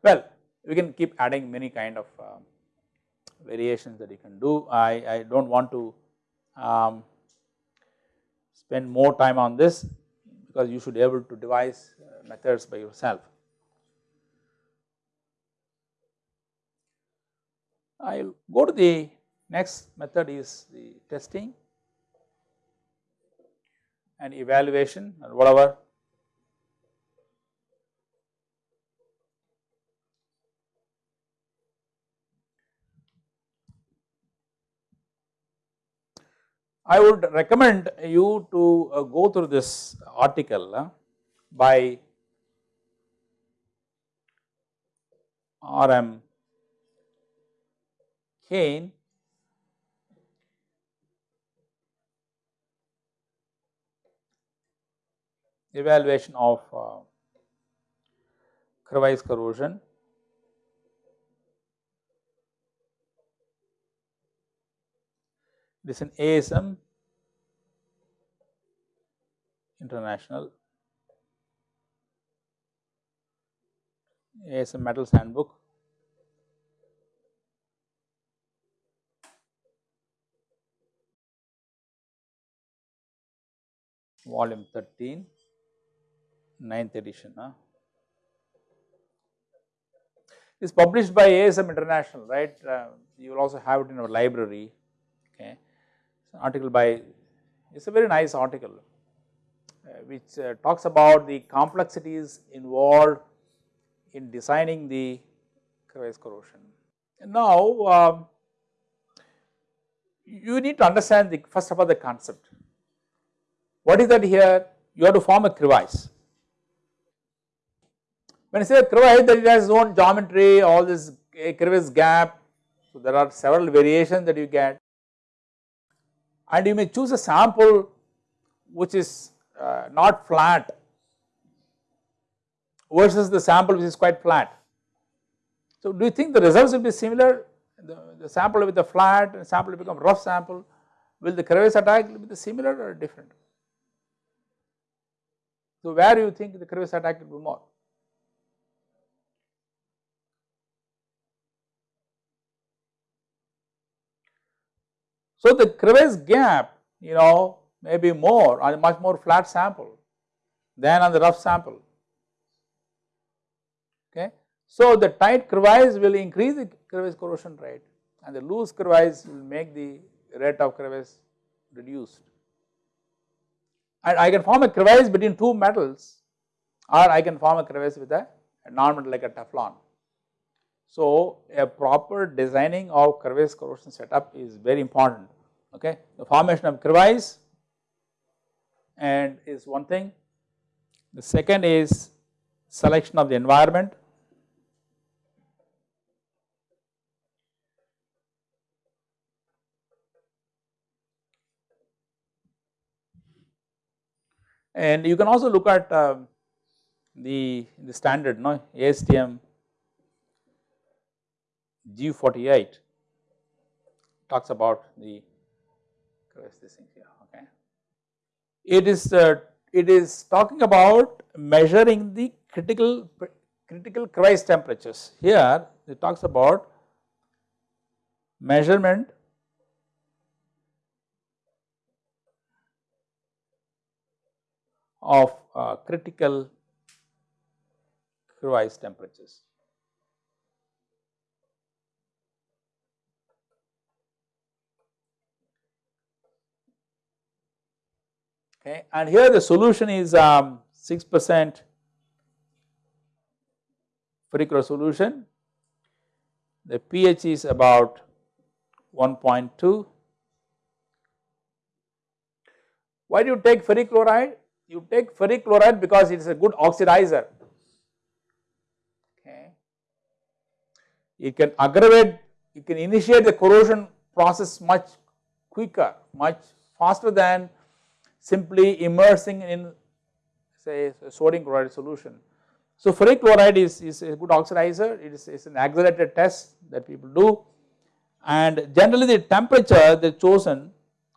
Well, we can keep adding many kind of uh, variations that you can do. I, I do not want to um, spend more time on this because you should be able to devise uh, methods by yourself. I will go to the next method is the testing and evaluation or whatever I would recommend you to uh, go through this article uh, by R.M. Kain evaluation of uh, crevice corrosion. Is an ASM International ASM Metals Handbook. volume 13, 9th edition. Huh? It's published by ASM International, right? Uh, you will also have it in our library. Article by. It's a very nice article, uh, which uh, talks about the complexities involved in designing the crevice corrosion. Now, um, you need to understand the first of all the concept. What is that here? You have to form a crevice. When I say a crevice that it has its own geometry, all this crevice gap, so there are several variations that you get and you may choose a sample which is uh, not flat versus the sample which is quite flat. So do you think the results will be similar? The, the sample with the flat and sample will become rough sample, will the crevice attack be similar or different? So, where you think the crevice attack will be more? So, the crevice gap you know may be more on a much more flat sample than on the rough sample. Okay. So, the tight crevice will increase the crevice corrosion rate and the loose crevice will make the rate of crevice reduced and I can form a crevice between two metals or I can form a crevice with a, a non-metal like a Teflon. So, a proper designing of crevice corrosion setup is very important okay. The formation of crevice and is one thing. The second is selection of the environment And you can also look at uh, the, the standard no ASTM G48 talks about the this thing here okay. It is uh, it is talking about measuring the critical critical crevice temperatures. Here it talks about measurement of uh, critical crevice temperatures. Okay, and here the solution is um, 6 percent Ferrichlor solution. The pH is about 1.2. Why do you take ferric chloride? you take ferric chloride because it is a good oxidizer. Okay. It can aggravate, it can initiate the corrosion process much quicker, much faster than simply immersing in say sodium chloride solution. So ferric chloride is, is a good oxidizer, it is, is an accelerated test that people do. And generally the temperature they chosen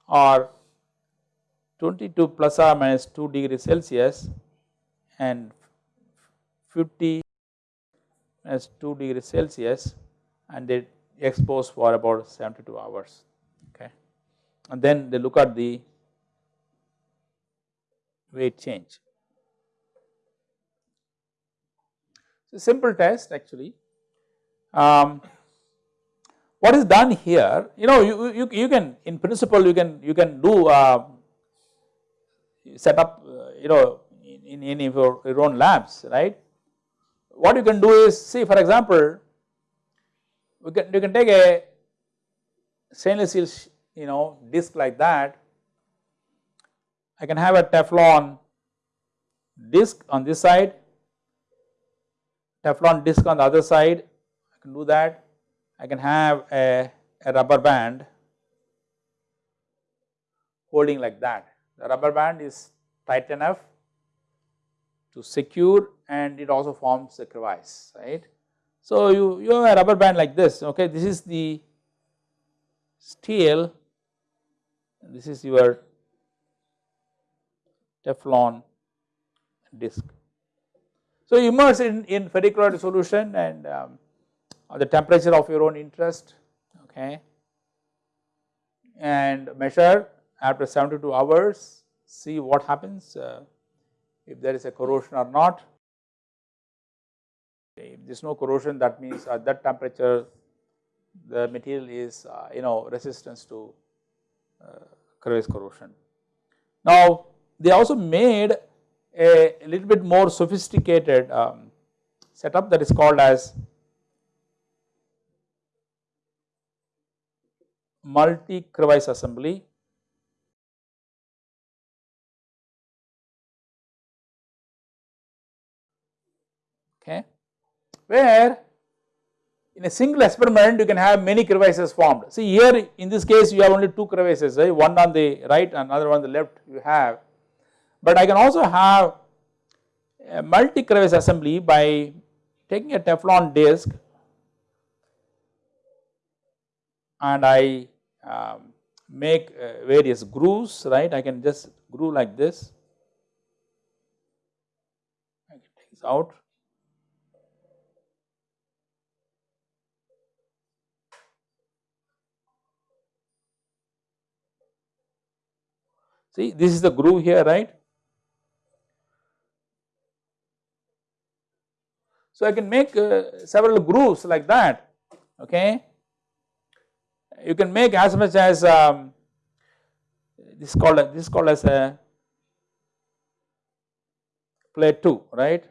are 22 plus or minus 2 degrees Celsius and 50 minus 2 degree Celsius and they expose for about 72 hours. Okay? And then they look at the weight change. So simple test actually. Um, what is done here you know you, you, you can in principle you can you can do uh, set up uh, you know in, in your, your own labs right. What you can do is see for example we can you can take a stainless steel you know disc like that I can have a Teflon disc on this side Teflon disc on the other side. I can do that. I can have a, a rubber band holding like that. The rubber band is tight enough to secure and it also forms a crevice right. So you, you have a rubber band like this okay? This is the steel. This is your Teflon disc. So immerse in, in ferric chloride solution and um, the temperature of your own interest okay and measure after 72 hours see what happens uh, if there is a corrosion or not. If there is no corrosion that means at that temperature the material is uh, you know resistance to uh, crevice corrosion. Now they also made a, little bit more sophisticated um, setup that is called as multi crevice assembly. Okay. Where in a single experiment you can have many crevices formed. See here in this case you have only two crevices right? One on the right and another one on the left you have but I can also have a multi crevice assembly by taking a Teflon disc and I um, make uh, various grooves right? I can just groove like this. I can take this out. See this is the groove here right So I can make uh, several grooves like that okay? You can make as much as um, this is called this is called as a plateau right.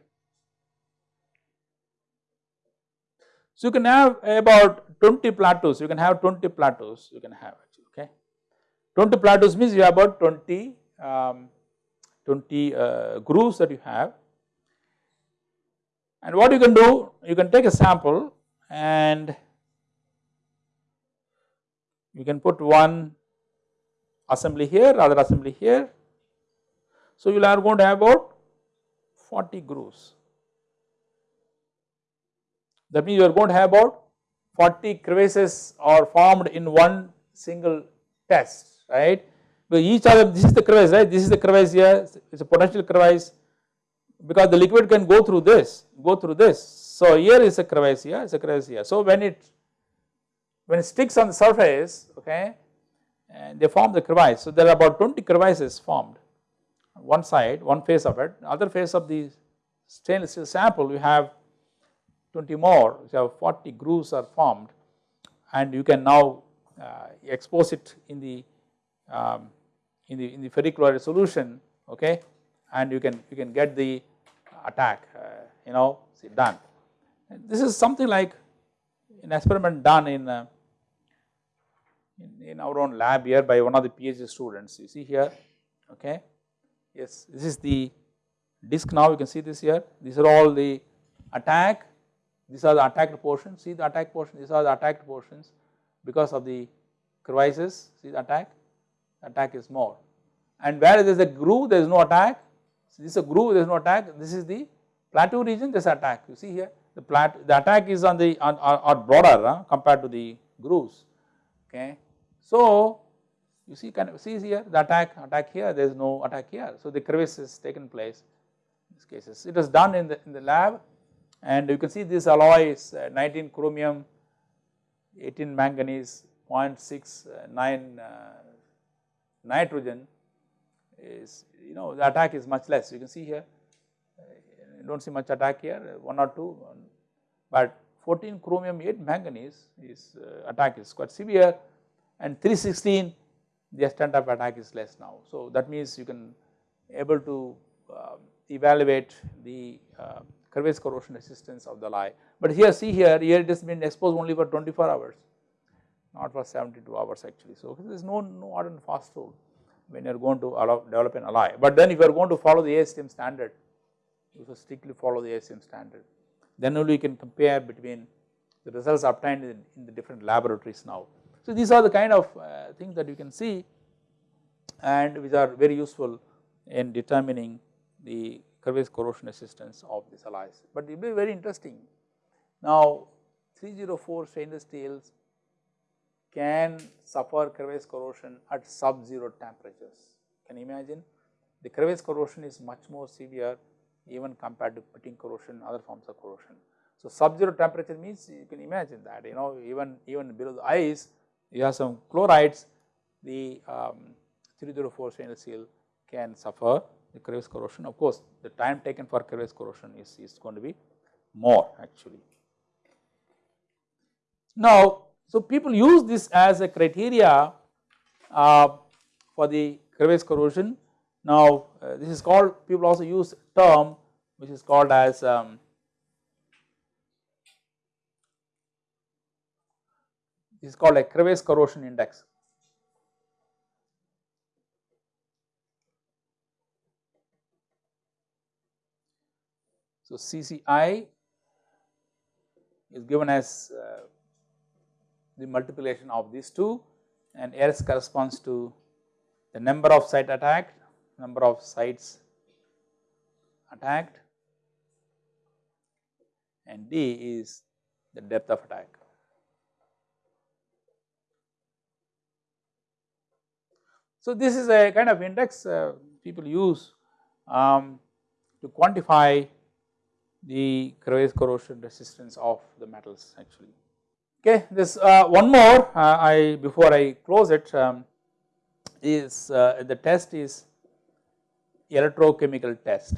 So you can have about 20 plateaus. You can have 20 plateaus. You can have okay? 20 plateaus means you have about 20 um, 20 uh, grooves that you have and what you can do you can take a sample and you can put one assembly here, other assembly here. So you are going to have about 40 grooves. That means you are going to have about 40 crevices are formed in one single test, right. Because each other, this is the crevice, right. This is the crevice here, it is a potential crevice because the liquid can go through this, go through this. So here is a crevice here, it's a crevice here. So when it when it sticks on the surface okay and they form the crevice. So there are about 20 crevices formed one side one face of it other face of the stainless steel sample you have 20 more you have 40 grooves are formed and you can now uh, expose it in the um, in the in the ferric chloride solution okay and you can you can get the attack uh, you know see done. This is something like an experiment done in, uh, in, in our own lab here by one of the PhD students. You see here okay. Yes this is the disc now you can see this here. These are all the attack. These are the attacked portions. See the attack portion? These are the attacked portions because of the crevices see the attack? Attack is more. And where there is a groove there is no attack so this is a groove there is no attack. This is the plateau region there is attack. You see here the plat the attack is on the on, or broader compared to the grooves okay. So you see kind of see here the attack attack here there is no attack here. So the crevice has taken place in these cases. It was done in the in the lab and you can see this alloy is uh, 19 chromium 18 manganese 0.69 uh, nitrogen is you know the attack is much less you can see here you do not see much attack here 1 or 2 but 14 chromium 8 manganese is uh, attack is quite severe and 316 the extent of attack is less now. So that means you can able to uh, evaluate the uh, crevice corrosion resistance of the alloy. But here see here, here it has been exposed only for 24 hours not for 72 hours actually. So there is no, no hard and fast rule when you are going to develop an alloy. But then if you are going to follow the ASTM standard you should strictly follow the ASTM standard. Then only you can compare between the results obtained in, in the different laboratories now. So these are the kind of uh, things that you can see and which are very useful in determining the corrosion resistance of these alloys, but it will be very interesting. Now 304 stainless steels can suffer crevice corrosion at sub-zero temperatures. Can you imagine? The crevice corrosion is much more severe even compared to pitting corrosion, other forms of corrosion. So, sub-zero temperature means you can imagine that you know even even below the ice you have some chlorides the um, 304 stainless steel can suffer the crevice corrosion. Of course, the time taken for crevice corrosion is, is going to be more actually. Now, so people use this as a criteria uh, for the crevice corrosion. Now, uh, this is called people also use term which is called as um, is called a crevice corrosion index. So, CCI is given as uh, the multiplication of these two and S corresponds to the number of site attacked, number of sites attacked and D is the depth of attack. So, this is a kind of index uh, people use um, to quantify the corrosion resistance of the metals actually. Okay, this uh, one more uh, I before I close it um, is uh, the test is electrochemical test.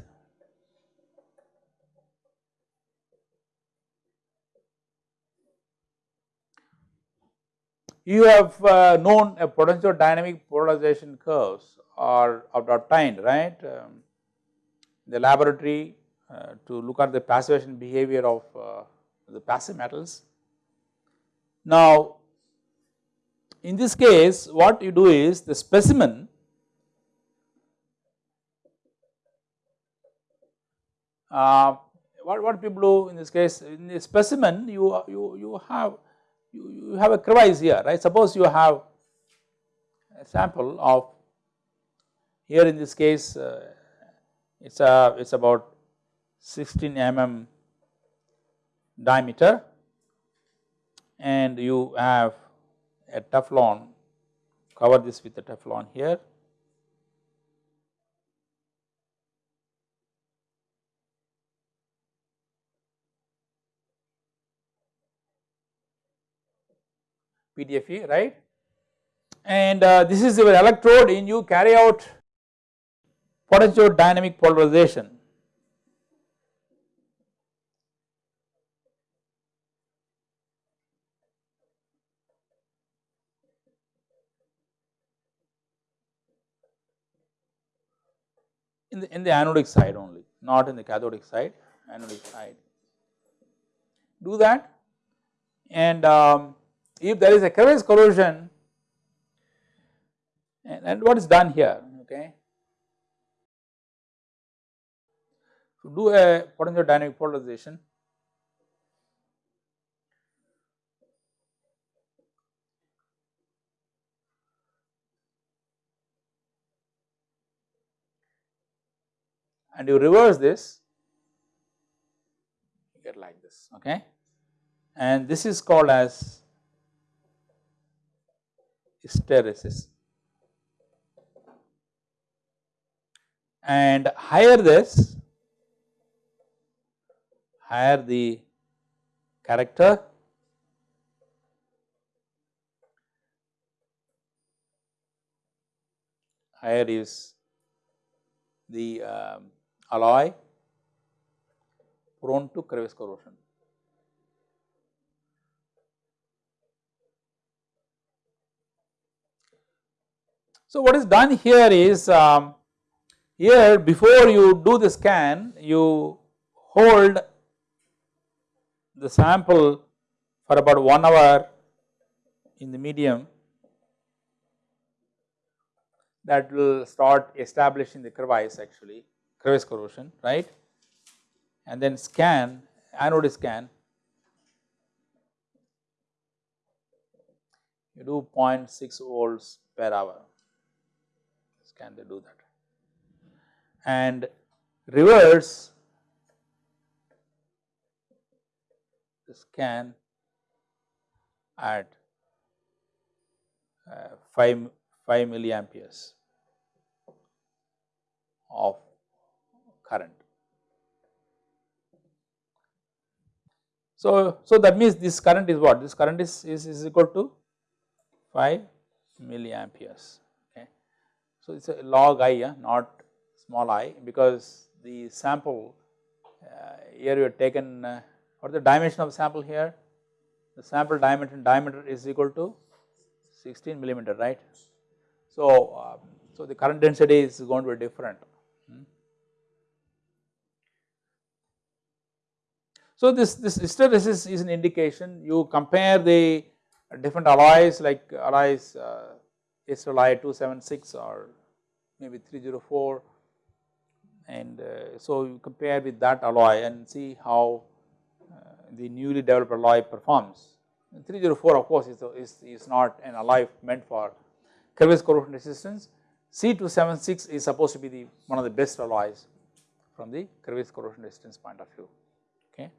You have uh, known a potentiodynamic polarization curves are obtained right um, the laboratory uh, to look at the passivation behavior of uh, the passive metals. Now, in this case what you do is the specimen uh, what, what people do in this case in the specimen you, you, you have you, you have a crevice here right? Suppose you have a sample of here in this case uh, it's a it's about 16 mm diameter and you have a Teflon. Cover this with the Teflon here. PTFE right? And uh, this is your electrode and you carry out potentiodynamic polarization in the in the anodic side only not in the cathodic side anodic side. Do that and um, if there is a crevice corrosion and, and what is done here okay? To do a potentiodynamic polarization and you reverse this you get like this okay? And this is called as hysteresis. And higher this higher the character. Higher is the um, alloy prone to crevice corrosion. So, what is done here is um, here before you do the scan you hold the sample for about 1 hour in the medium that will start establishing the crevice actually crevice corrosion right? And then scan anode scan. You do 0.6 volts per hour. Scan they do that. And reverse scan at uh, 5, 5 milliamperes of current. So, so that means this current is what? This current is, is, is equal to 5 milliamperes. Okay. So, it is a log i, yeah, not small i because the sample uh, here you have taken uh, what is the dimension of sample here? The sample diameter diameter is equal to 16 millimeter, right. So, um, so the current density is going to be different. Hmm. So, this, this hysteresis is an indication you compare the different alloys like alloys uh, alloy 276 or maybe 304 and uh, so you compare with that alloy and see how uh, the newly developed alloy performs. 304 of course is, is, is not an alloy meant for crevice corrosion resistance. C276 is supposed to be the one of the best alloys from the crevice corrosion resistance point of view. Okay.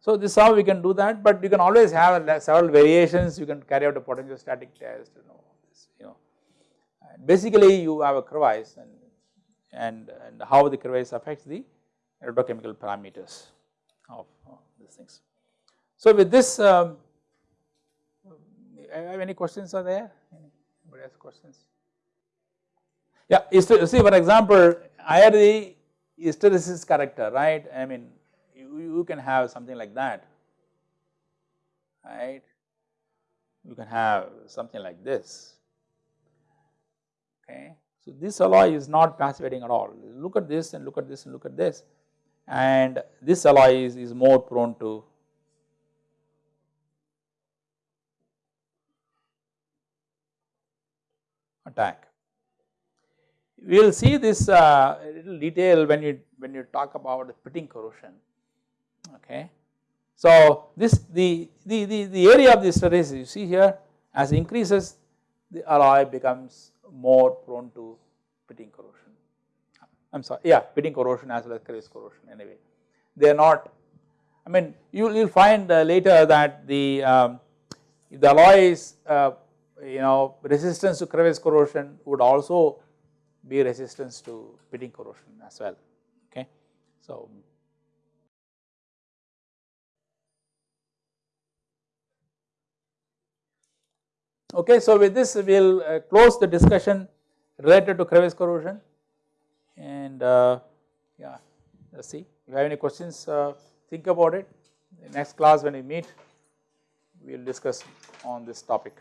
So this is how we can do that, but you can always have several variations. You can carry out a potentiostatic test. You know, this, you know. And basically, you have a crevice and and and how the crevice affects the electrochemical parameters of these things. So with this. Um, any questions are there? Anybody has questions? Yeah, see for example, the hysteresis character, right? I mean, you, can have something like that, right? You can have something like this, okay? So this alloy is not passivating at all. Look at this and look at this and look at this, and this alloy is, is more prone to attack. We will see this uh, little detail when you when you talk about the pitting corrosion. Okay, so this the the the, the area of the hysteresis you see here as increases the alloy becomes more prone to pitting corrosion. I am sorry, yeah, pitting corrosion as well as crevice corrosion. Anyway, they are not. I mean, you will find uh, later that the um, the alloy is uh, you know resistance to crevice corrosion would also be resistance to pitting corrosion as well okay. So okay so with this we will uh, close the discussion related to crevice corrosion. And uh, yeah let's see. If you have any questions uh, think about it. In next class when we meet we will discuss on this topic.